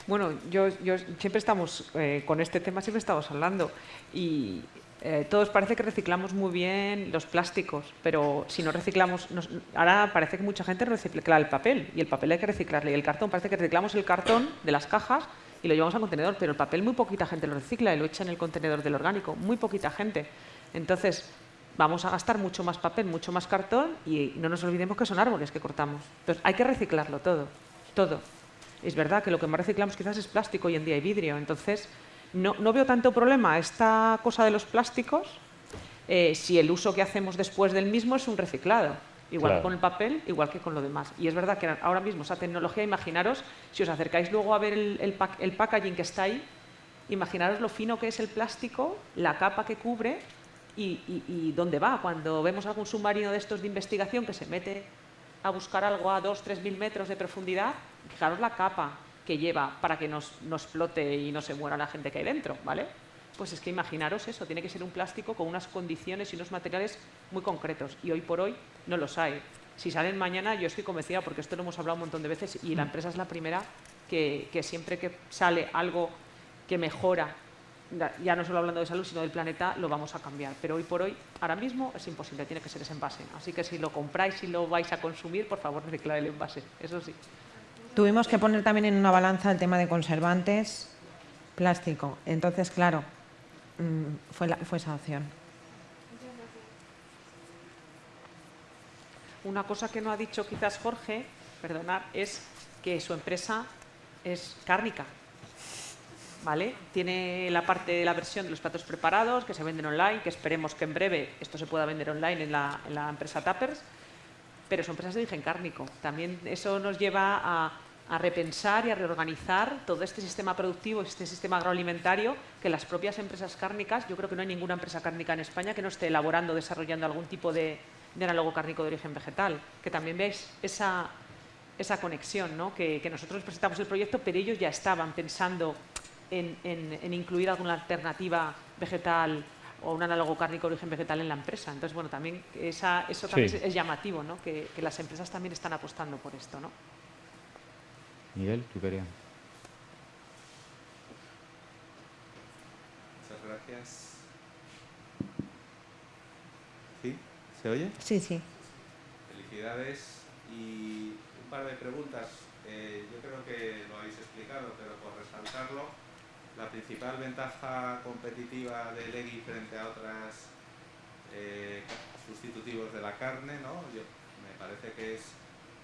[SPEAKER 5] Bueno, yo, yo siempre estamos eh, con este tema, siempre estamos hablando y eh, todos parece que reciclamos muy bien los plásticos, pero si no reciclamos, nos- ahora parece que mucha gente recicla el papel y el papel hay que reciclarle y el cartón parece que reciclamos el cartón de las cajas y lo llevamos al contenedor, pero el papel muy poquita gente lo recicla y lo echa en el contenedor del orgánico, muy poquita gente. Entonces vamos a gastar mucho más papel, mucho más cartón y no nos olvidemos que son árboles que cortamos. Entonces hay que reciclarlo todo, todo. Es verdad que lo que más reciclamos quizás es plástico hoy en día y vidrio. Entonces, no, no veo tanto problema esta cosa de los plásticos eh, si el uso que hacemos después del mismo es un reciclado. Igual
[SPEAKER 3] Claro.
[SPEAKER 5] que con el papel, igual que con lo demás. Y es verdad que ahora mismo esa tecnología, imaginaros, si os acercáis luego a ver el, el pack- el packaging que está ahí, imaginaros lo fino que es el plástico, la capa que cubre y, dónde va. Cuando vemos algún submarino de estos de investigación que se mete a buscar algo a 2-3 mil metros de profundidad, fijaros la capa que lleva para que nos, no explote y no se muera la gente que hay dentro, ¿vale? Pues es que imaginaros eso, tiene que ser un plástico con unas condiciones y unos materiales muy concretos y hoy por hoy no los hay. Si salen mañana, yo estoy convencida, porque esto lo hemos hablado un montón de veces y la empresa es la primera que siempre que sale algo que mejora ya no solo hablando de salud, sino del planeta, lo vamos a cambiar. Pero hoy por hoy, ahora mismo, es imposible, tiene que ser ese envase. Así que si lo compráis y lo vais a consumir, por favor, reciclar el envase, eso sí.
[SPEAKER 2] Tuvimos que poner también en una balanza el tema de conservantes, plástico. Entonces, claro, mm, fue, fue esa opción.
[SPEAKER 5] Una cosa que no ha dicho quizás Jorge, perdonad, es que su empresa es cárnica. ¿Vale? Tiene la parte de la versión de los platos preparados que se venden online, que esperemos que en breve esto se pueda vender online en la, en la empresa Tappers, pero su empresa es de origen cárnico. También eso nos lleva a a repensar y a reorganizar todo este sistema productivo, este sistema agroalimentario, que las propias empresas cárnicas, yo creo que no hay ninguna empresa cárnica en España que no esté elaborando, desarrollando algún tipo de, análogo cárnico de origen vegetal. Que también veáis esa, esa conexión, ¿no? que, nosotros presentamos el proyecto, pero ellos ya estaban pensando en, incluir alguna alternativa vegetal o un análogo cárnico de origen vegetal en la empresa. Entonces, bueno, también esa, eso también es, llamativo, ¿no? que, que las empresas también están apostando por esto. ¿no?
[SPEAKER 1] Miguel, tú querías.
[SPEAKER 7] Muchas gracias. ¿Sí? ¿Se oye?
[SPEAKER 2] Sí, sí.
[SPEAKER 7] Felicidades. Y un par de preguntas. Eh, yo creo que lo habéis explicado, pero por resaltarlo, la principal ventaja competitiva de Legui frente a otras eh, sustitutivos de la carne, ¿no? Yo, me parece que es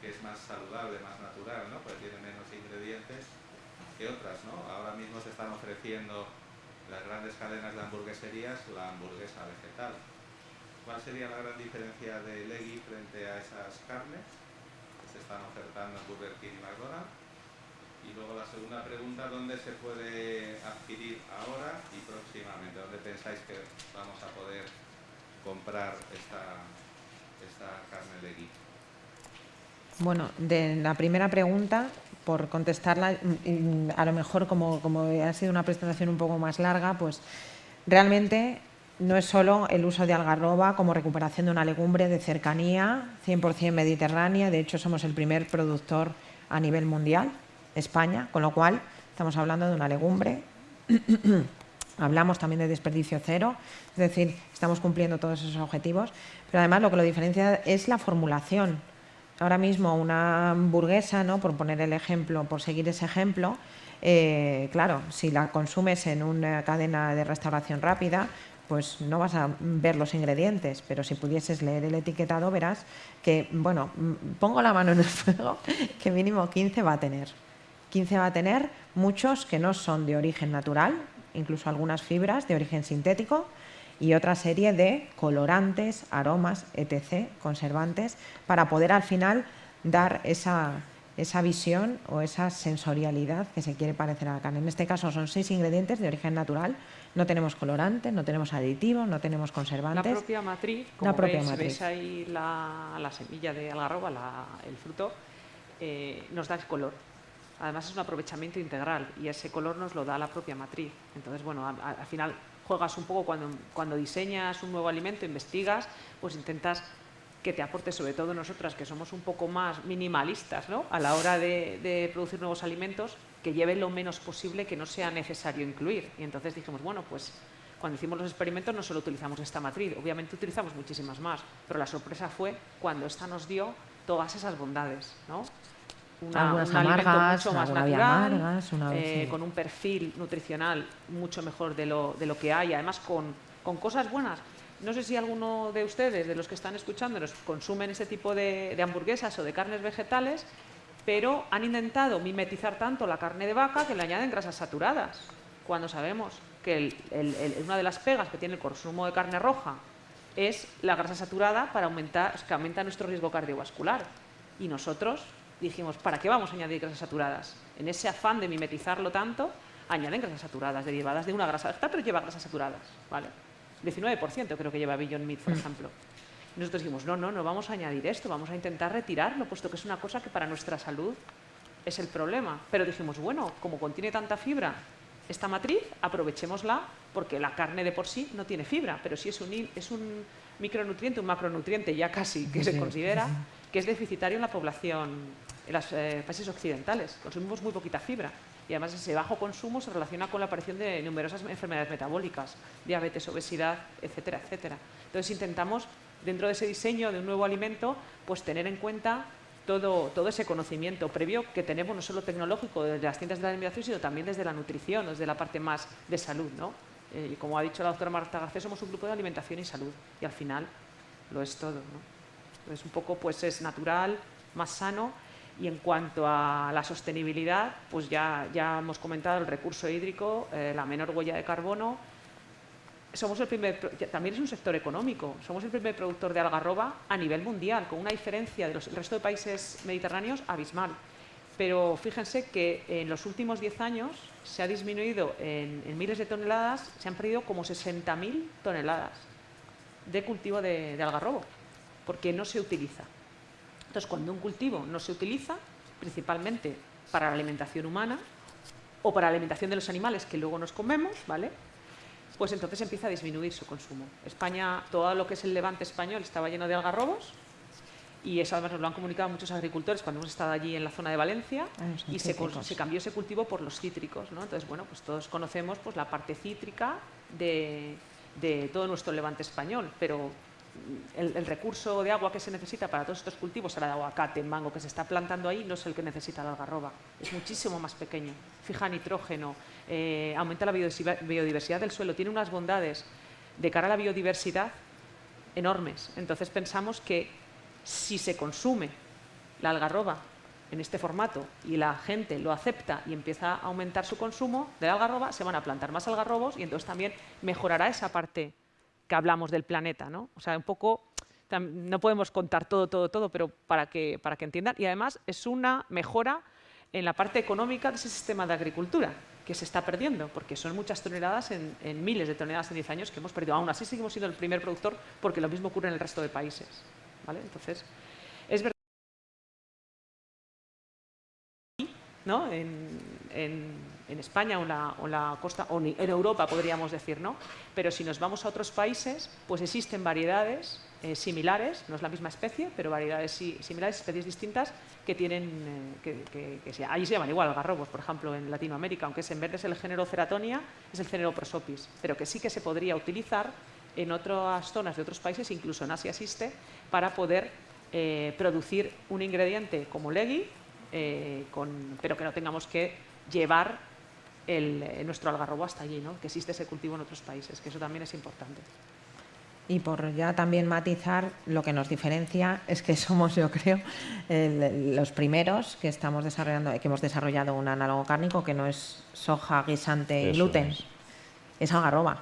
[SPEAKER 7] que es más saludable, más natural, ¿no? Pues tiene menos ingredientes que otras, ¿no? Ahora mismo se están ofreciendo las grandes cadenas de hamburgueserías la hamburguesa vegetal. ¿Cuál sería la gran diferencia de Legui frente a esas carnes que se están ofertando en Burger King y McDonald's? Y luego la segunda pregunta, ¿dónde se puede adquirir ahora y próximamente? ¿Dónde pensáis que vamos a poder comprar esta, esta carne Legui?
[SPEAKER 2] Bueno, de la primera pregunta, por contestarla, mm, a lo mejor como, como ha sido una presentación un poco más larga, pues realmente no es solo el uso de algarroba como recuperación de una legumbre de cercanía, 100% mediterránea, de hecho somos el primer productor a nivel mundial, España, con lo cual estamos hablando de una legumbre, hablamos también de desperdicio cero, es decir, estamos cumpliendo todos esos objetivos, pero además lo que lo diferencia es la formulación, ahora mismo una hamburguesa, ¿no? por poner el ejemplo, por seguir ese ejemplo, eh, claro, si la consumes en una cadena de restauración rápida, pues no vas a ver los ingredientes, pero si pudieses leer el etiquetado verás que, bueno, pongo la mano en el fuego, que mínimo 15 va a tener. 15 va a tener muchos que no son de origen natural, incluso algunas fibras de origen sintético, y otra serie de colorantes, aromas, etc., conservantes, para poder al final dar esa, esa visión o esa sensorialidad que se quiere parecer a la carne. En este caso son seis ingredientes de origen natural, no tenemos colorantes, no tenemos aditivos, no tenemos conservantes.
[SPEAKER 5] La propia matriz, como la propia veis, ahí la, semilla de algarroba, el fruto, eh, nos da el color. Además es un aprovechamiento integral y ese color nos lo da la propia matriz. Entonces, bueno, al final juegas un poco cuando, cuando diseñas un nuevo alimento, investigas, pues intentas que te aporte, sobre todo nosotras que somos un poco más minimalistas ¿no? a la hora de, producir nuevos alimentos, que lleve lo menos posible que no sea necesario incluir. Y entonces dijimos, bueno, pues cuando hicimos los experimentos no solo utilizamos esta matriz, obviamente utilizamos muchísimas más, pero la sorpresa fue cuando esta nos dio todas esas bondades. ¿no? Una, un alimento mucho más natural, eh, con un perfil nutricional mucho mejor de lo, de lo que hay, además con, con, cosas buenas. No sé si alguno de ustedes, de los que están escuchándonos, consumen ese tipo de, de hamburguesas o de carnes vegetales, pero han intentado mimetizar tanto la carne de vaca que le añaden grasas saturadas, cuando sabemos que una de las pegas que tiene el consumo de carne roja es la grasa saturada para aumentar, que aumenta nuestro riesgo cardiovascular. Y nosotros dijimos, ¿para qué vamos a añadir grasas saturadas? En ese afán de mimetizarlo tanto, añaden grasas saturadas derivadas de una grasa vegetal, pero lleva grasas saturadas, ¿vale? 19% creo que lleva Beyond Meat, por mm. ejemplo. Nosotros dijimos, no, no, no vamos a añadir esto, vamos a intentar retirarlo, puesto que es una cosa que para nuestra salud es el problema. Pero dijimos, bueno, como contiene tanta fibra esta matriz, aprovechémosla, porque la carne de por sí no tiene fibra, pero sí es un, es un micronutriente, un macronutriente ya casi, que se considera que es deficitario en la población en los eh, países occidentales. Consumimos muy poquita fibra. Y además ese bajo consumo se relaciona con la aparición de numerosas enfermedades metabólicas, diabetes, obesidad, etcétera, etcétera. Entonces intentamos, dentro de ese diseño de un nuevo alimento, pues tener en cuenta todo, todo, ese conocimiento previo que tenemos, no solo tecnológico desde las ciencias de la alimentación, sino también desde la nutrición, desde la parte más de salud. ¿no? Eh, y como ha dicho la doctora Marta García, somos un grupo de alimentación y salud, y al final lo es todo. ¿no? Es un poco, pues es natural, más sano, y en cuanto a la sostenibilidad, pues ya, ya hemos comentado el recurso hídrico, eh, la menor huella de carbono, somos el primer, también es un sector económico, somos el primer productor de algarroba a nivel mundial, con una diferencia del resto de países mediterráneos abismal. Pero fíjense que en los últimos 10 años se ha disminuido en, miles de toneladas, se han perdido como 60.000 toneladas de cultivo de, de algarrobo, porque no se utiliza. Entonces, cuando un cultivo no se utiliza, principalmente para la alimentación humana o para la alimentación de los animales que luego nos comemos, ¿vale? pues entonces empieza a disminuir su consumo. España, todo lo que es el levante español estaba lleno de algarrobos y eso además nos lo han comunicado muchos agricultores cuando hemos estado allí en la zona de Valencia ah, y se, cambió ese cultivo por los cítricos. ¿no? Entonces, bueno, pues todos conocemos pues, la parte cítrica de, de todo nuestro levante español, pero el, recurso de agua que se necesita para todos estos cultivos, el aguacate, mango que se está plantando ahí, no es el que necesita la algarroba, es muchísimo más pequeño. Fija nitrógeno, eh, aumenta la biodiversidad del suelo, tiene unas bondades de cara a la biodiversidad enormes. Entonces pensamos que si se consume la algarroba en este formato y la gente lo acepta y empieza a aumentar su consumo de la algarroba, se van a plantar más algarrobos y entonces también mejorará esa parte que hablamos del planeta, ¿no? O sea, un poco, no podemos contar todo, todo, todo, pero para que, para que entiendan. Y además es una mejora en la parte económica de ese sistema de agricultura que se está perdiendo, porque son muchas toneladas en, miles de toneladas en 10 años que hemos perdido. Aún así seguimos siendo el primer productor porque lo mismo ocurre en el resto de países. ¿vale? Entonces, es verdad ¿no? en, en España o en la, costa, o en Europa podríamos decir, ¿no? Pero si nos vamos a otros países, pues existen variedades eh, similares, no es la misma especie, pero variedades similares, especies distintas que tienen, eh, que, ahí se llaman igual algarrobos, por ejemplo, en Latinoamérica, aunque es, en vez de el género Ceratonia, es el género Prosopis, pero que sí que se podría utilizar en otras zonas de otros países, incluso en Asia existe, para poder eh, producir un ingrediente como legui, pero que no tengamos que llevar eh, nuestro algarrobo hasta allí, ¿no? que existe ese cultivo en otros países, que eso también es importante.
[SPEAKER 2] Y por ya también matizar, lo que nos diferencia es que somos, yo creo, los primeros que estamos desarrollando, que hemos desarrollado un análogo cárnico que no es soja, guisante y gluten, es. algarroba.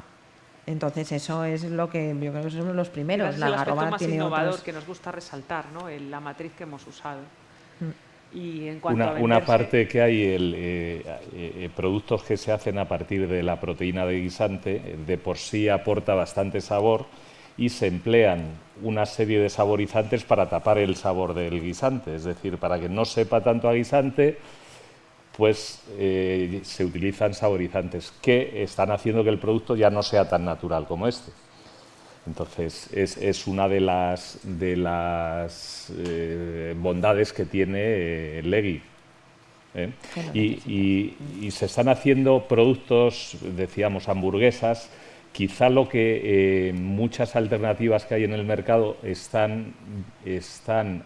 [SPEAKER 2] Entonces eso es lo que yo creo que somos los primeros.
[SPEAKER 5] la algarroba más innovador que nos gusta resaltar, ¿no? la matriz que hemos usado. Mm
[SPEAKER 3] una, parte que hay, el, eh, eh, productos que se hacen a partir de la proteína de guisante, de por sí aporta bastante sabor y se emplean una serie de saborizantes para tapar el sabor del guisante, es decir, para que no sepa tanto a guisante, pues eh, se utilizan saborizantes que están haciendo que el producto ya no sea tan natural como este. Entonces, es, una de las, de las eh, bondades que tiene Legui. ¿eh? Y, se están haciendo productos, decíamos, hamburguesas. Quizá lo que eh, muchas alternativas que hay en el mercado están, están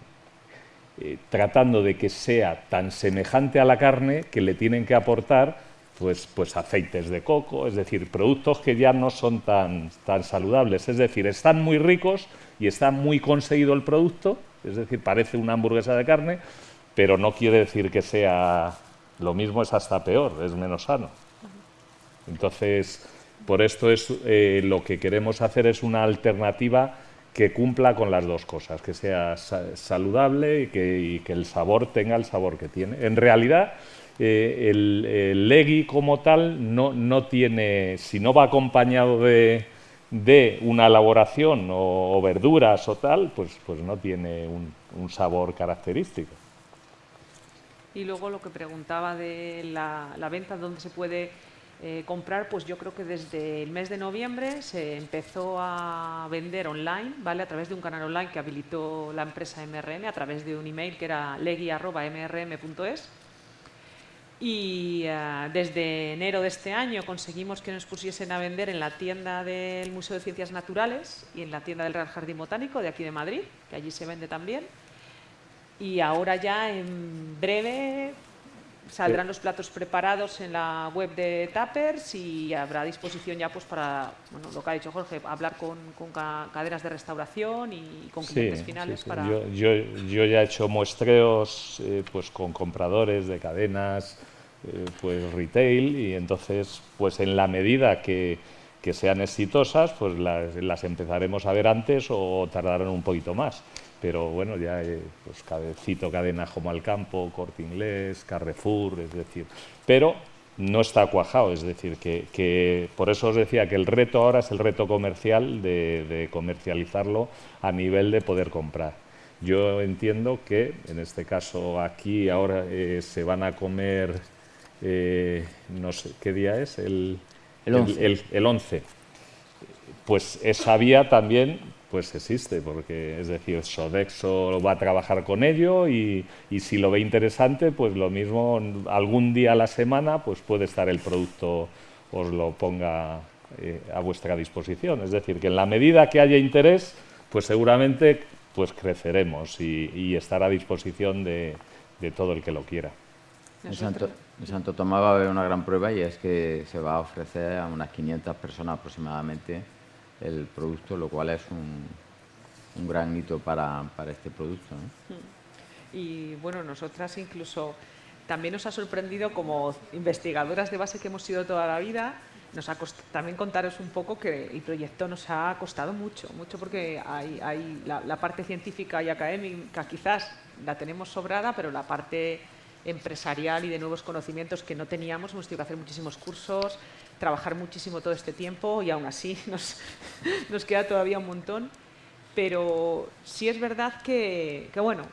[SPEAKER 3] tratando de que sea tan semejante a la carne que le tienen que aportar pues, pues aceites de coco, es decir, productos que ya no son tan, tan saludables. Es decir, están muy ricos y está muy conseguido el producto, es decir, parece una hamburguesa de carne, pero no quiere decir que sea lo mismo, es hasta peor, es menos sano. Entonces, por esto es eh, lo que queremos hacer es una alternativa que cumpla con las dos cosas, que sea saludable y que, y que el sabor tenga el sabor que tiene. En realidad, eh, el, legui como tal no, no, tiene, si no va acompañado de, de una elaboración o, verduras o tal, pues, pues no tiene un, sabor característico.
[SPEAKER 5] Y luego lo que preguntaba de la, la venta, dónde se puede eh, comprar, pues yo creo que desde el mes de noviembre se empezó a vender online, ¿vale? A través de un canal online que habilitó la empresa MRM, a través de un email que era legui.mrm.es y eh, desde enero de este año conseguimos que nos pusiesen a vender en la tienda del Museo de Ciencias Naturales y en la tienda del Real Jardín Botánico de aquí de Madrid, que allí se vende también. Y ahora ya en breve saldrán los platos preparados en la web de Tappers y habrá disposición ya pues para, bueno, lo que ha dicho Jorge, hablar con, cadenas de restauración y con clientes finales para...
[SPEAKER 3] Yo, yo, ya he hecho muestreos eh, pues con compradores de cadenas, eh, pues retail y entonces pues en la medida que, que sean exitosas pues las, las empezaremos a ver antes o tardarán un poquito más pero bueno, ya pues, cito cadenas como Alcampo, Corte Inglés, Carrefour, es decir, pero no está cuajado, es decir, que, por eso os decía que el reto ahora es el reto comercial de, comercializarlo a nivel de poder comprar. Yo entiendo que, en este caso aquí ahora eh, se van a comer, eh, no sé, ¿qué día es? El,
[SPEAKER 1] el 11.
[SPEAKER 3] el 11. Pues esa vía también pues existe, porque es decir, Sodexo va a trabajar con ello y, si lo ve interesante, pues lo mismo algún día a la semana pues puede estar el producto, os lo ponga eh, a vuestra disposición. Es decir, que en la medida que haya interés, pues seguramente pues creceremos y, estará a disposición de, todo el que lo quiera.
[SPEAKER 1] Santo, Tomás va a haber una gran prueba y es que se va a ofrecer a unas 500 personas aproximadamente el producto, lo cual es un, un gran hito para, para este producto.
[SPEAKER 5] Mm. Y bueno, nosotras incluso también nos ha sorprendido como investigadoras de base que hemos sido toda la vida, nos ha también contaros un poco que el proyecto nos ha costado mucho, mucho porque hay, hay la, parte científica y académica quizás la tenemos sobrada, pero la parte empresarial y de nuevos conocimientos que no teníamos, hemos tenido que hacer muchísimos cursos, trabajar muchísimo todo este tiempo y aún así nos, nos queda todavía un montón. Pero sí es verdad que, que, bueno,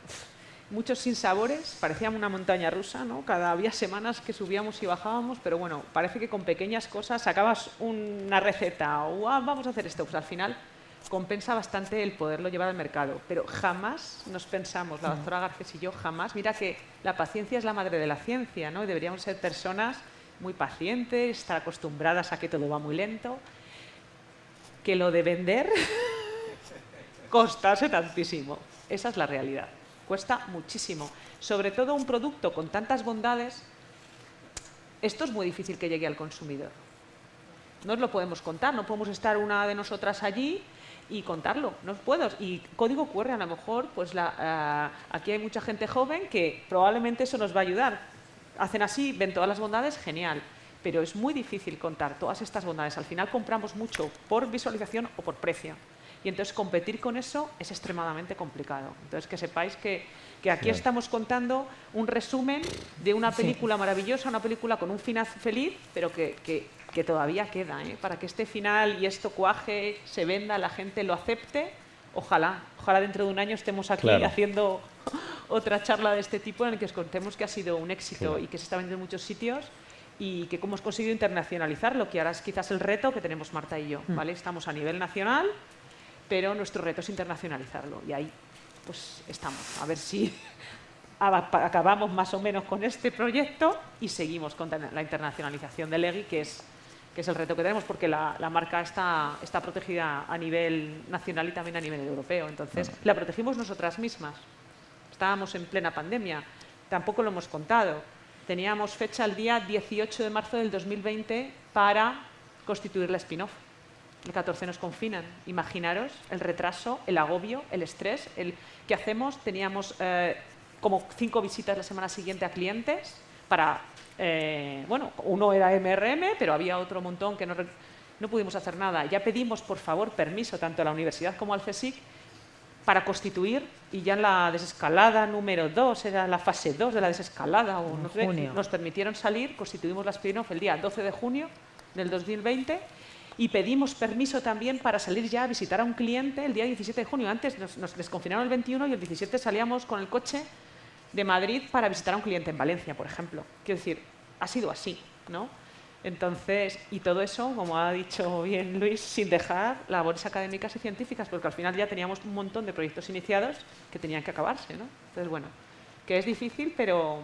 [SPEAKER 5] muchos sinsabores, parecía una montaña rusa, ¿no? Cada había semanas que subíamos y bajábamos, pero bueno, parece que con pequeñas cosas sacabas una receta o ah, vamos a hacer esto, pues al final compensa bastante el poderlo llevar al mercado. Pero jamás nos pensamos, la doctora Garcés y yo, jamás, mira que la paciencia es la madre de la ciencia, ¿no? Y deberíamos ser personas muy pacientes, estar acostumbradas a que todo va muy lento, que lo de vender costase tantísimo. Esa es la realidad. Cuesta muchísimo. Sobre todo un producto con tantas bondades, esto es muy difícil que llegue al consumidor. No os lo podemos contar, no podemos estar una de nosotras allí y contarlo, no puedo. Y código QR a lo mejor, pues la, eh, aquí hay mucha gente joven que probablemente eso nos va a ayudar, hacen así, ven todas las bondades, genial. Pero es muy difícil contar todas estas bondades. Al final compramos mucho por visualización o por precio. Y entonces competir con eso es extremadamente complicado. Entonces que sepáis que, aquí estamos contando un resumen de una película maravillosa, una película con un final feliz, pero que, que, todavía queda. ¿eh? Para que este final y esto cuaje, se venda, la gente lo acepte, ojalá, ojalá dentro de un año estemos aquí haciendo otra charla de este tipo en la que os contemos que ha sido un éxito y que se está vendiendo en muchos sitios y que cómo hemos conseguido internacionalizarlo, que ahora es quizás el reto que tenemos Marta y yo. Mm. ¿vale? Estamos a nivel nacional, pero nuestro reto es internacionalizarlo y ahí pues estamos. A ver si acabamos más o menos con este proyecto y seguimos con la internacionalización de Legui, que es, que es el reto que tenemos, porque la, marca está, está protegida a nivel nacional y también a nivel europeo. Entonces, la protegimos nosotras mismas estábamos en plena pandemia. Tampoco lo hemos contado. Teníamos fecha el día 18 de marzo del 2020 para constituir la spin-off. El 14 nos confinan. Imaginaros el retraso, el agobio, el estrés. El, ¿Qué hacemos? Teníamos eh, como cinco visitas la semana siguiente a clientes para... Eh, bueno, uno era MRM, pero había otro montón que no, no pudimos hacer nada. Ya pedimos, por favor, permiso tanto a la universidad como al CSIC para constituir, y ya en la desescalada número 2, era la fase 2 de la desescalada, o no sé, nos permitieron salir, constituimos la spin el día 12 de junio del 2020 y pedimos permiso también para salir ya a visitar a un cliente el día 17 de junio. Antes nos, nos desconfinaron el 21 y el 17 salíamos con el coche de Madrid para visitar a un cliente en Valencia, por ejemplo. Quiero decir, ha sido así, ¿no? Entonces, y todo eso, como ha dicho bien Luis, sin dejar labores académicas y científicas, porque al final ya teníamos un montón de proyectos iniciados que tenían que acabarse, ¿no? Entonces, bueno, que es difícil, pero,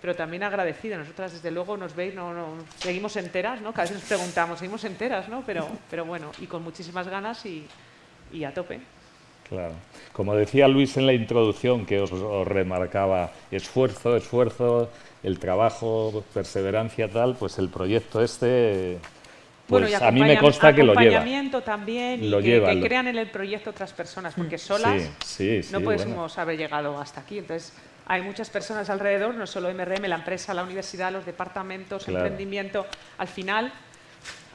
[SPEAKER 5] pero también agradecida. Nosotras, desde luego, nos veis, no, seguimos enteras, ¿no? Cada vez nos preguntamos, seguimos enteras, ¿no? Pero, pero bueno, y con muchísimas ganas y a tope.
[SPEAKER 3] Claro. Como decía Luis en la introducción, que os, os, remarcaba esfuerzo, esfuerzo, el trabajo, perseverancia, tal, pues el proyecto este, pues
[SPEAKER 5] bueno,
[SPEAKER 3] a mí me consta que lo lleva.
[SPEAKER 5] Acompañamiento también y
[SPEAKER 3] Lo
[SPEAKER 5] que,
[SPEAKER 3] lleva,
[SPEAKER 5] que
[SPEAKER 3] lo-
[SPEAKER 5] crean en el proyecto otras personas, porque solas
[SPEAKER 3] Sí, sí, sí,
[SPEAKER 5] no podemos
[SPEAKER 3] bueno.
[SPEAKER 5] haber llegado hasta aquí. Entonces, hay muchas personas alrededor, no solo MRM, la empresa, la universidad, los departamentos,
[SPEAKER 3] Claro.
[SPEAKER 5] emprendimiento, al final,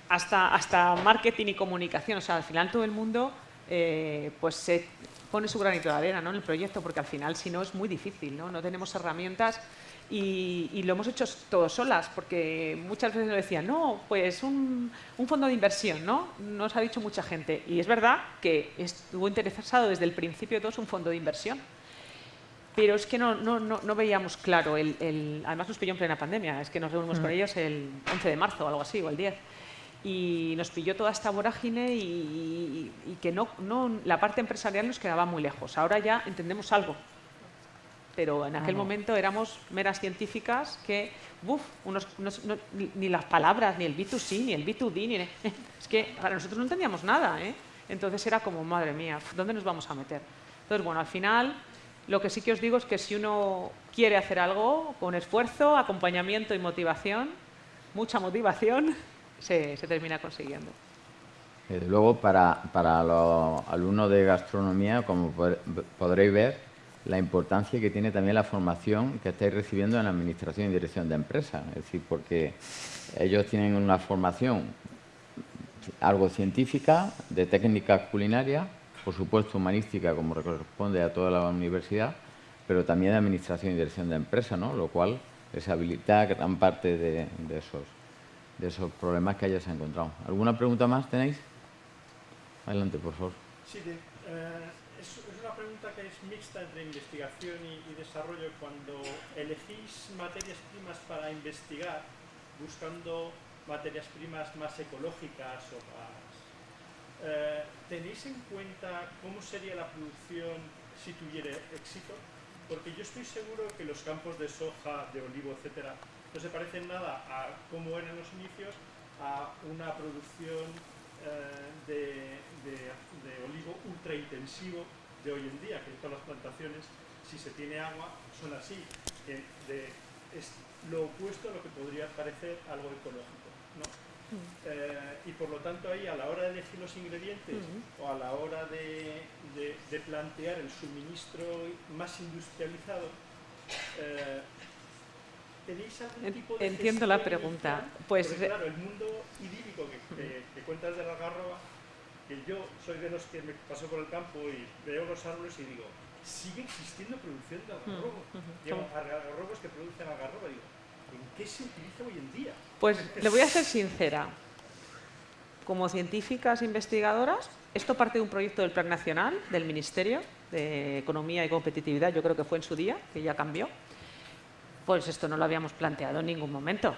[SPEAKER 5] hasta, hasta marketing y comunicación, o sea, al final todo el mundo eh, pues se pone su granito de arena ¿no? en el proyecto, porque al final, si no, es muy difícil, ¿no? No tenemos herramientas y, y lo hemos hecho todos solas, porque muchas veces nos decían, no, pues un, un fondo de inversión, ¿no? Nos ha dicho mucha gente. Y es verdad que estuvo interesado desde el principio de todo es un fondo de inversión. Pero es que no, no, no, no veíamos claro, el, el- además nos pilló en plena pandemia, es que nos reunimos con ellos el 11 de marzo o algo así, o el 10. Y nos pilló toda esta vorágine y, y- y que no, no, la parte empresarial nos quedaba muy lejos. Ahora ya entendemos algo, pero en aquel momento éramos meras científicas que, uf, unos, unos- no- ni, ni las palabras, ni el B2C, ni el B2D, ni, es que para nosotros no entendíamos nada, ¿eh? Entonces era como, madre mía, ¿dónde nos vamos a meter? Entonces, bueno, al final, lo que sí que os digo es que si uno quiere hacer algo con esfuerzo, acompañamiento y motivación, mucha motivación, se, termina consiguiendo.
[SPEAKER 1] Desde luego, para, para los alumnos de gastronomía, como pod- podréis ver, la importancia que tiene también la formación que estáis recibiendo en Administración y Dirección de Empresas. Es decir, porque ellos tienen una formación algo científica, de técnicas culinarias, por supuesto humanística, como corresponde a toda la universidad, pero también de Administración y Dirección de Empresas, ¿no? lo cual les habilita gran parte de esos, de esos problemas que hayas encontrado. ¿Alguna pregunta más tenéis? Adelante, por favor.
[SPEAKER 4] Sí, eh, es, una pregunta que es mixta entre investigación y, y desarrollo. Cuando elegís materias primas para investigar, buscando materias primas más ecológicas o más... eh, ¿Tenéis en cuenta cómo sería la producción si tuviera éxito? Porque yo estoy seguro que los campos de soja, de olivo, etcétera, no se parecen nada a cómo eran los inicios a una producción eh, de, de- de olivo ultra intensivo de hoy en día, que todas las plantaciones, si se tiene agua, son así. de- es lo opuesto a lo que podría parecer algo ecológico. ¿no? Eh, y por lo tanto ahí a la hora de elegir los ingredientes o a la hora de, de- de plantear el suministro más industrializado, eh, ¿tenéis algún tipo de
[SPEAKER 5] entiendo la pregunta. Pues,
[SPEAKER 4] Porque,
[SPEAKER 5] eh,
[SPEAKER 4] claro, el mundo idílico que, que- que cuentas de la Algarroba, que yo soy de los que me paso por el campo y veo los árboles y digo, sigue existiendo producción de algarrobo. Digo, algarrobos que producen algarroba, digo, ¿en qué se utiliza hoy en día?
[SPEAKER 5] Pues le voy a ser sincera. Como científicas investigadoras, esto parte de un proyecto del Plan Nacional del Ministerio de Economía y Competitividad, yo creo que fue en su día, que ya cambió. Pues esto no lo habíamos planteado en ningún momento.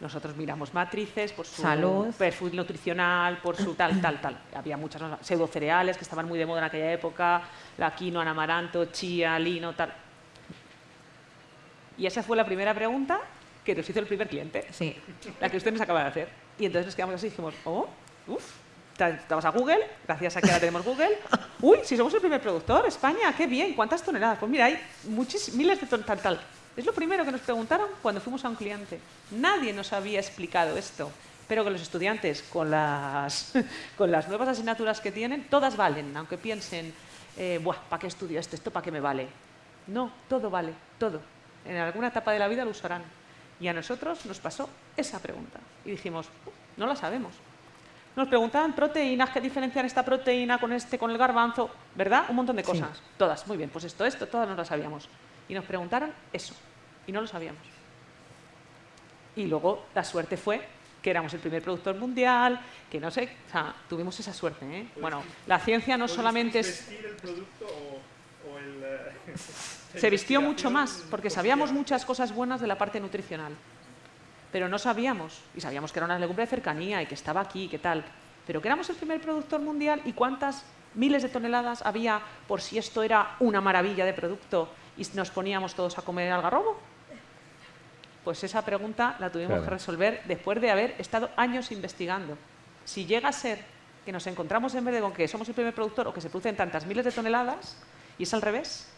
[SPEAKER 5] Nosotros miramos matrices por su
[SPEAKER 2] Salud.
[SPEAKER 5] perfil nutricional, por su tal, tal, tal. Había muchas pseudocereales que estaban muy de moda en aquella época, la quinoa, amaranto, chía, lino, tal. Y esa fue la primera pregunta que nos hizo el primer cliente
[SPEAKER 2] Sí.
[SPEAKER 5] la que usted nos acaba de hacer. Y entonces nos quedamos así y dijimos, oh, uff, estamos a Google, gracias a que ahora tenemos Google. Uy, si somos el primer productor, España, qué bien, ¿cuántas toneladas? Pues mira, hay muchis, miles de toneladas, tal, tal. Es lo primero que nos preguntaron cuando fuimos a un cliente. Nadie nos había explicado esto, pero que los estudiantes, con las, con las nuevas asignaturas que tienen, todas valen, aunque piensen, eh, Buah, ¿para qué estudio esto? ¿Esto para qué me vale? No, todo vale, todo. En alguna etapa de la vida lo usarán. Y a nosotros nos pasó esa pregunta. Y dijimos, "Uh, no la sabemos. Nos preguntaban proteínas, qué diferencian esta proteína con este, con el garbanzo, ¿verdad? Un montón de
[SPEAKER 2] Sí.
[SPEAKER 5] cosas. Todas, muy bien, pues esto, esto, todas no lo sabíamos. Y nos preguntaron eso, y no lo sabíamos. Y luego la suerte fue que éramos el primer productor mundial, que no sé, o sea, tuvimos esa suerte. ¿eh? Bueno, la ciencia no
[SPEAKER 4] ¿Puedes
[SPEAKER 5] solamente es...
[SPEAKER 4] vestir el producto o, o el... eh,
[SPEAKER 5] Se vistió mucho más, porque sabíamos
[SPEAKER 4] cotidiana?
[SPEAKER 5] muchas cosas buenas de la parte nutricional. Pero no sabíamos, y sabíamos que era una legumbre de cercanía y que estaba aquí, qué tal. Pero que éramos el primer productor mundial y cuántas miles de toneladas había por si esto era una maravilla de producto y nos poníamos todos a comer algarrobo. Pues esa pregunta la tuvimos que resolver después de haber estado años investigando. Si llega a ser que nos encontramos en vez con que somos el primer productor o que se producen tantas miles de toneladas y es al revés,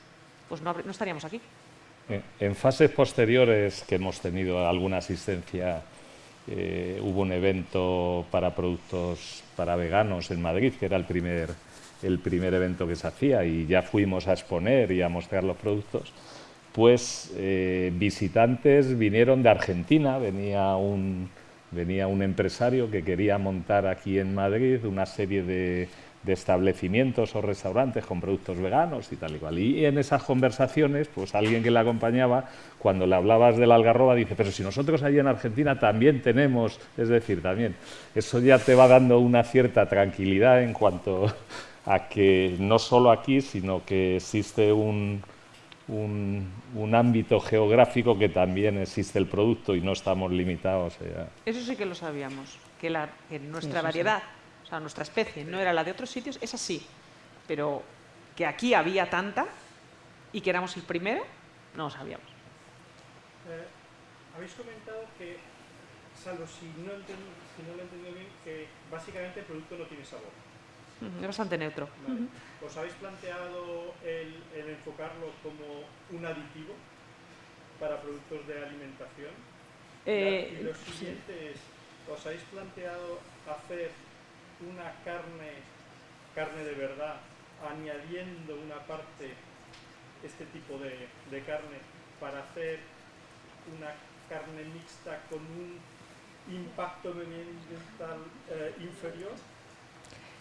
[SPEAKER 5] pues no, estaríamos aquí.
[SPEAKER 3] En fases posteriores que hemos tenido alguna asistencia, eh, hubo un evento para productos para veganos en Madrid, que era el primer, el primer evento que se hacía y ya fuimos a exponer y a mostrar los productos pues eh, visitantes vinieron de Argentina, venía un, venía un empresario que quería montar aquí en Madrid una serie de, establecimientos o restaurantes con productos veganos y tal y cual. Y en esas conversaciones, pues alguien que le acompañaba, cuando le hablabas del algarroba, dice, pero si nosotros allí en Argentina también tenemos, es decir, también, eso ya te va dando una cierta tranquilidad en cuanto a que no solo aquí, sino que existe un, un, ámbito geográfico que también existe el producto y no estamos limitados.
[SPEAKER 5] Eso sí que lo sabíamos, que, la, nuestra variedad, o sea, nuestra especie no era la de otros sitios, es así, pero que aquí había tanta y que éramos el primero, no lo sabíamos.
[SPEAKER 4] Eh, habéis comentado que, salvo si no, si no lo he entendido bien, que básicamente el producto no tiene sabor.
[SPEAKER 5] Es bastante neutro.
[SPEAKER 4] ¿Os habéis planteado el, enfocarlo como un aditivo para productos de alimentación?
[SPEAKER 5] Eh,
[SPEAKER 4] y lo siguiente es, ¿os habéis planteado hacer una carne, carne de verdad, añadiendo una parte, este tipo de, carne, para hacer una carne mixta con un impacto medioambiental eh, inferior?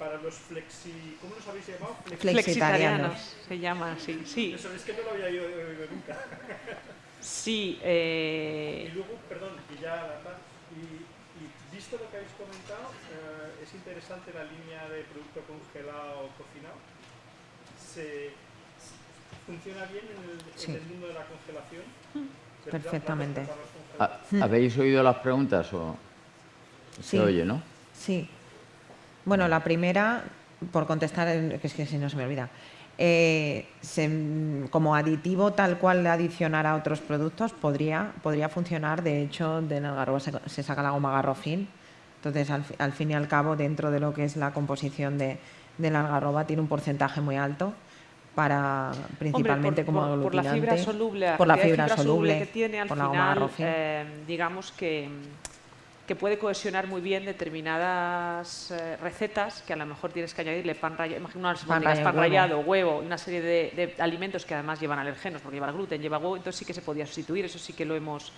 [SPEAKER 4] Para los flexi... ¿Cómo los habéis llamado?
[SPEAKER 5] Flexitarianos. Se llama así, sí.
[SPEAKER 4] Eso es que no lo había oído nunca.
[SPEAKER 5] Sí. Eh...
[SPEAKER 4] Y luego, perdón, y ya y, y visto lo que habéis comentado, eh, es interesante la línea de producto congelado o cocinado. Se, ¿Funciona bien en el, en el, mundo de la congelación?
[SPEAKER 2] Perfectamente.
[SPEAKER 1] ¿Habéis oído las preguntas o se oye, no?
[SPEAKER 2] Sí. Bueno, la primera, por contestar, que es que si no se me olvida. Eh, como aditivo tal cual de adicionar a otros productos podría, podría funcionar. De hecho, de algarroba se, saca la goma garrofín. Entonces, al, fin y al cabo, dentro de lo que es la composición de, la algarroba, tiene un porcentaje muy alto para principalmente como
[SPEAKER 5] por, por, la fibra soluble,
[SPEAKER 2] por la fibra, soluble,
[SPEAKER 5] que tiene al final, eh, digamos que que puede cohesionar muy bien determinadas eh, recetas que a lo mejor tienes que añadirle pan rallado, unas pan, pan rallado, huevo una serie de, alimentos que además llevan alergenos, porque lleva gluten, lleva huevo, entonces sí que se podía sustituir, eso sí que lo hemos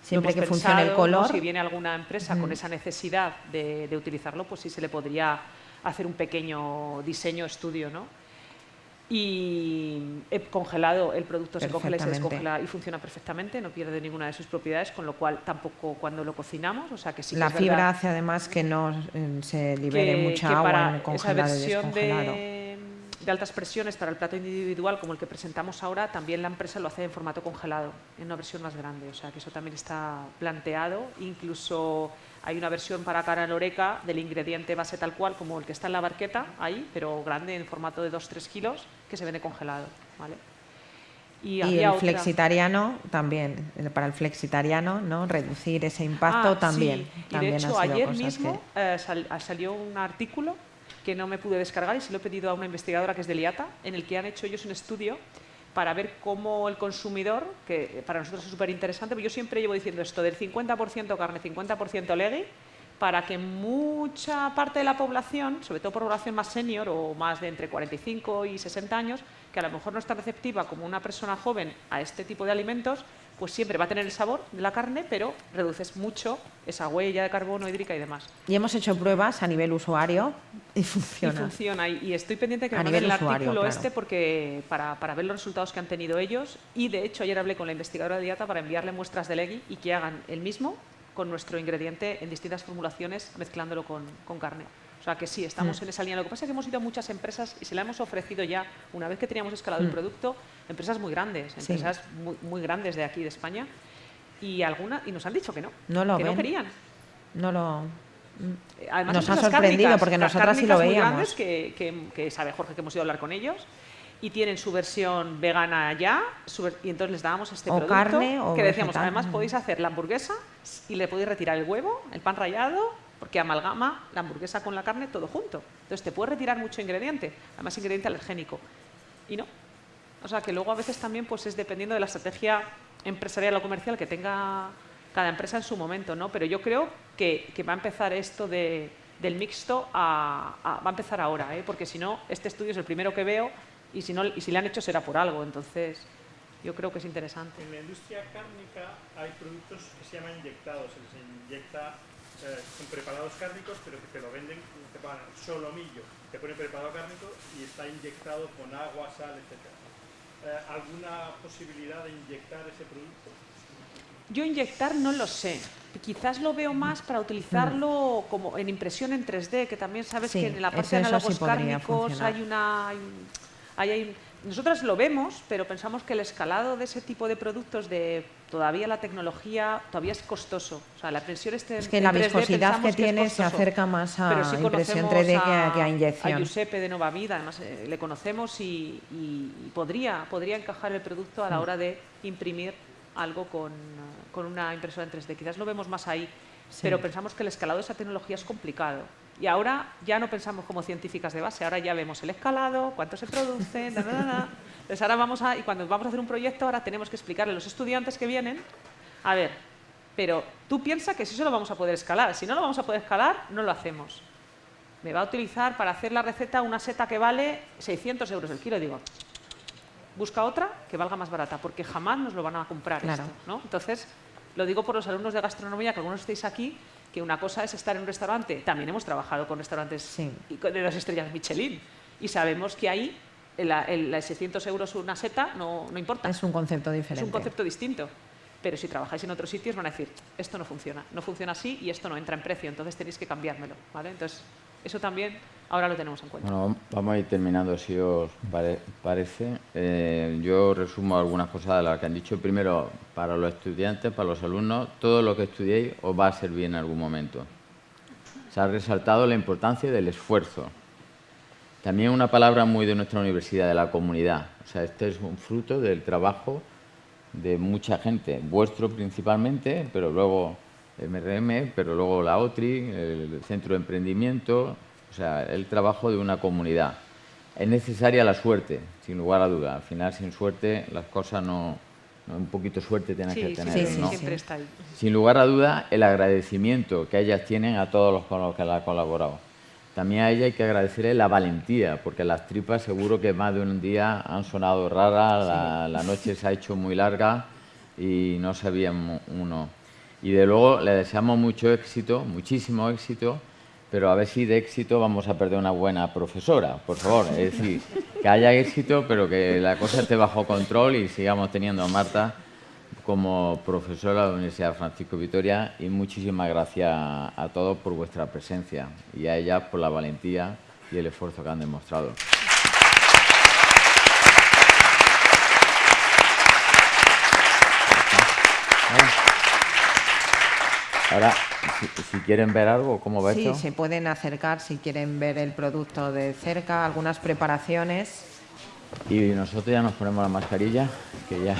[SPEAKER 2] Siempre que funcione el color.
[SPEAKER 5] Si viene alguna empresa con esa necesidad de, de, utilizarlo, pues sí se le podría hacer un pequeño diseño, estudio, ¿no? Y he congelado, el producto se congela y se descongela y funciona perfectamente, no pierde ninguna de sus propiedades, con lo cual tampoco cuando lo cocinamos, o sea que sí
[SPEAKER 2] La fibra hace además que no eh, se libere mucha agua en congelado
[SPEAKER 5] esa versión de, de, altas presiones para el plato individual como el que presentamos ahora, también la empresa lo hace en formato congelado, en una versión más grande, o sea que eso también está planteado, incluso hay una versión para cara loreca del ingrediente base tal cual como el que está en la barqueta, ahí, pero grande en formato de 2-3 kilos, que se vende congelado. ¿vale?
[SPEAKER 2] Y, el flexitariano también, para el flexitariano, ¿no? reducir ese impacto
[SPEAKER 5] ah,
[SPEAKER 2] también.
[SPEAKER 5] Sí. Y de hecho, ayer mismo eh, salió un artículo que no me pude descargar y se lo he pedido a una investigadora que es de Liata, en el que han hecho ellos un estudio para ver cómo el consumidor, que para nosotros es súper interesante, pero yo siempre llevo diciendo esto del 50% carne, 50% legui, para que mucha parte de la población, sobre todo población más senior o más de entre 45 y 60 años, que a lo mejor no está receptiva como una persona joven a este tipo de alimentos, pues siempre va a tener el sabor de la carne, pero reduces mucho esa huella de carbono hídrica y demás.
[SPEAKER 2] Y hemos hecho pruebas a nivel usuario y funciona.
[SPEAKER 5] Y funciona, y, estoy pendiente que me manden el artículo este porque para, para, ver los resultados que han tenido ellos. Y de hecho ayer hablé con la investigadora de dieta para enviarle muestras de legui y que hagan el mismo con nuestro ingrediente en distintas formulaciones, mezclándolo con, con carne. O sea que sí, estamos mm. en esa línea. Lo que pasa es que hemos ido a muchas empresas y se la hemos ofrecido ya, una vez que teníamos escalado el mm. producto, empresas muy grandes, empresas muy, muy, grandes de aquí de España, y alguna y nos han dicho que no,
[SPEAKER 2] no lo
[SPEAKER 5] que no querían.
[SPEAKER 2] No lo
[SPEAKER 5] eh, Además,
[SPEAKER 2] nos ha sorprendido porque nosotras sí lo veíamos.
[SPEAKER 5] Grandes que, que, que, sabe Jorge que hemos ido a hablar con ellos y tienen su versión vegana ya, y entonces les dábamos este
[SPEAKER 2] o
[SPEAKER 5] producto
[SPEAKER 2] carne, o
[SPEAKER 5] que decíamos,
[SPEAKER 2] vegetal.
[SPEAKER 5] además podéis hacer la hamburguesa y le podéis retirar el huevo, el pan rallado, porque amalgama la hamburguesa con la carne todo junto. Entonces te puedes retirar mucho ingrediente, además ingrediente alergénico. Y no. O sea que luego a veces también pues es dependiendo de la estrategia empresarial o comercial que tenga cada empresa en su momento, ¿no? Pero yo creo que, que va a empezar esto de, del mixto a, a- va a empezar ahora, ¿eh? porque si no, este estudio es el primero que veo y si, no, y si le han hecho será por algo. Entonces, yo creo que es interesante.
[SPEAKER 4] En la industria cárnica hay productos que se llaman inyectados, se les inyecta eh, con preparados cárnicos, pero que te lo venden, te pagan solomillo, te ponen preparado cárnico y está inyectado con agua, sal, etc. Eh, ¿Alguna posibilidad de inyectar ese producto?
[SPEAKER 5] Yo inyectar no lo sé. Quizás lo veo más para utilizarlo como en impresión en 3D, que también sabes
[SPEAKER 2] Sí,
[SPEAKER 5] que en la parte
[SPEAKER 2] eso-
[SPEAKER 5] de análogos
[SPEAKER 2] sí
[SPEAKER 5] cárnicos
[SPEAKER 2] funcionar.
[SPEAKER 5] hay una... hay un- hay- nosotros lo vemos, pero pensamos que el escalado de ese tipo de productos, de todavía la tecnología, todavía es costoso. O sea, la impresión este
[SPEAKER 2] Es que
[SPEAKER 5] en
[SPEAKER 2] la
[SPEAKER 5] 3D
[SPEAKER 2] viscosidad que tiene se acerca más a
[SPEAKER 5] sí
[SPEAKER 2] impresión
[SPEAKER 5] conocemos
[SPEAKER 2] 3D que a- que a
[SPEAKER 5] A
[SPEAKER 2] inyección.
[SPEAKER 5] Giuseppe de Nova Vida, además eh, le conocemos y, podría, podría encajar el producto
[SPEAKER 2] Mm.
[SPEAKER 5] a la hora de imprimir algo con, con una impresora en 3D. Quizás lo vemos más ahí, pero pensamos que el escalado de esa tecnología es complicado. Y ahora ya no pensamos como científicas de base, ahora ya vemos el escalado, cuánto se produce, da, da, da. Entonces ahora vamos a, y cuando vamos a hacer un proyecto, ahora tenemos que explicarle a los estudiantes que vienen, a ver, pero tú piensas que si eso lo vamos a poder escalar, si no lo vamos a poder escalar, no lo hacemos. Me va a utilizar para hacer la receta una seta que vale 600 euros el kilo. Digo, busca otra que valga más barata, porque jamás nos lo van a comprar
[SPEAKER 2] Claro.
[SPEAKER 5] esto. ¿no? Entonces, lo digo por los alumnos de gastronomía, que algunos estéis aquí, que una cosa es estar en un restaurante. También hemos trabajado con restaurantes
[SPEAKER 2] Sí.
[SPEAKER 5] de las estrellas Michelin. Y sabemos que ahí el, el, el 600 euros una seta no, no importa.
[SPEAKER 2] Es un concepto
[SPEAKER 5] Es
[SPEAKER 2] diferente.
[SPEAKER 5] un concepto distinto. Pero si trabajáis en otros sitios van a decir, esto no funciona, no funciona así y esto no entra en precio, entonces tenéis que cambiármelo. ¿vale? Entonces, eso también ahora lo tenemos en cuenta.
[SPEAKER 1] Vamos a ir terminando, si os pare- parece. Eh, yo resumo algunas cosas de las que han dicho. Primero, para los estudiantes, para los alumnos, todo lo que estudiéis os va a servir en algún momento. Se ha resaltado la importancia del esfuerzo. También una palabra muy de nuestra universidad, de la comunidad. O sea, este es un fruto del trabajo de mucha gente, vuestro principalmente, pero luego MRM, pero luego la OTRI, el Centro de Emprendimiento, o sea, el trabajo de una comunidad. Es necesaria la suerte, sin lugar a duda. Al final, sin suerte, las cosas no... no- un poquito de suerte tienes
[SPEAKER 5] Sí,
[SPEAKER 1] que tener,
[SPEAKER 5] sí,
[SPEAKER 2] sí,
[SPEAKER 1] ¿no?
[SPEAKER 5] siempre está ahí.
[SPEAKER 1] Sin lugar a duda, el agradecimiento que ellas tienen a todos los con los que la han colaborado. También a ella hay que agradecerle la valentía, porque las tripas seguro que más de un día han sonado raras, la, la noche se ha hecho muy larga y no sabían uno. Y de luego le deseamos mucho éxito, muchísimo éxito, pero a ver si de éxito vamos a perder una buena profesora, por favor. Es decir, que haya éxito, pero que la cosa esté bajo control y sigamos teniendo a Marta como profesora de la Universidad Francisco Vitoria y muchísimas gracias a todos por vuestra presencia y a ellas por la valentía y el esfuerzo que han demostrado. Ahora, si, si quieren ver algo, ¿cómo va
[SPEAKER 2] Sí,
[SPEAKER 1] esto?
[SPEAKER 2] se pueden acercar si quieren ver el producto de cerca, algunas preparaciones.
[SPEAKER 1] Y nosotros ya nos ponemos la mascarilla, que ya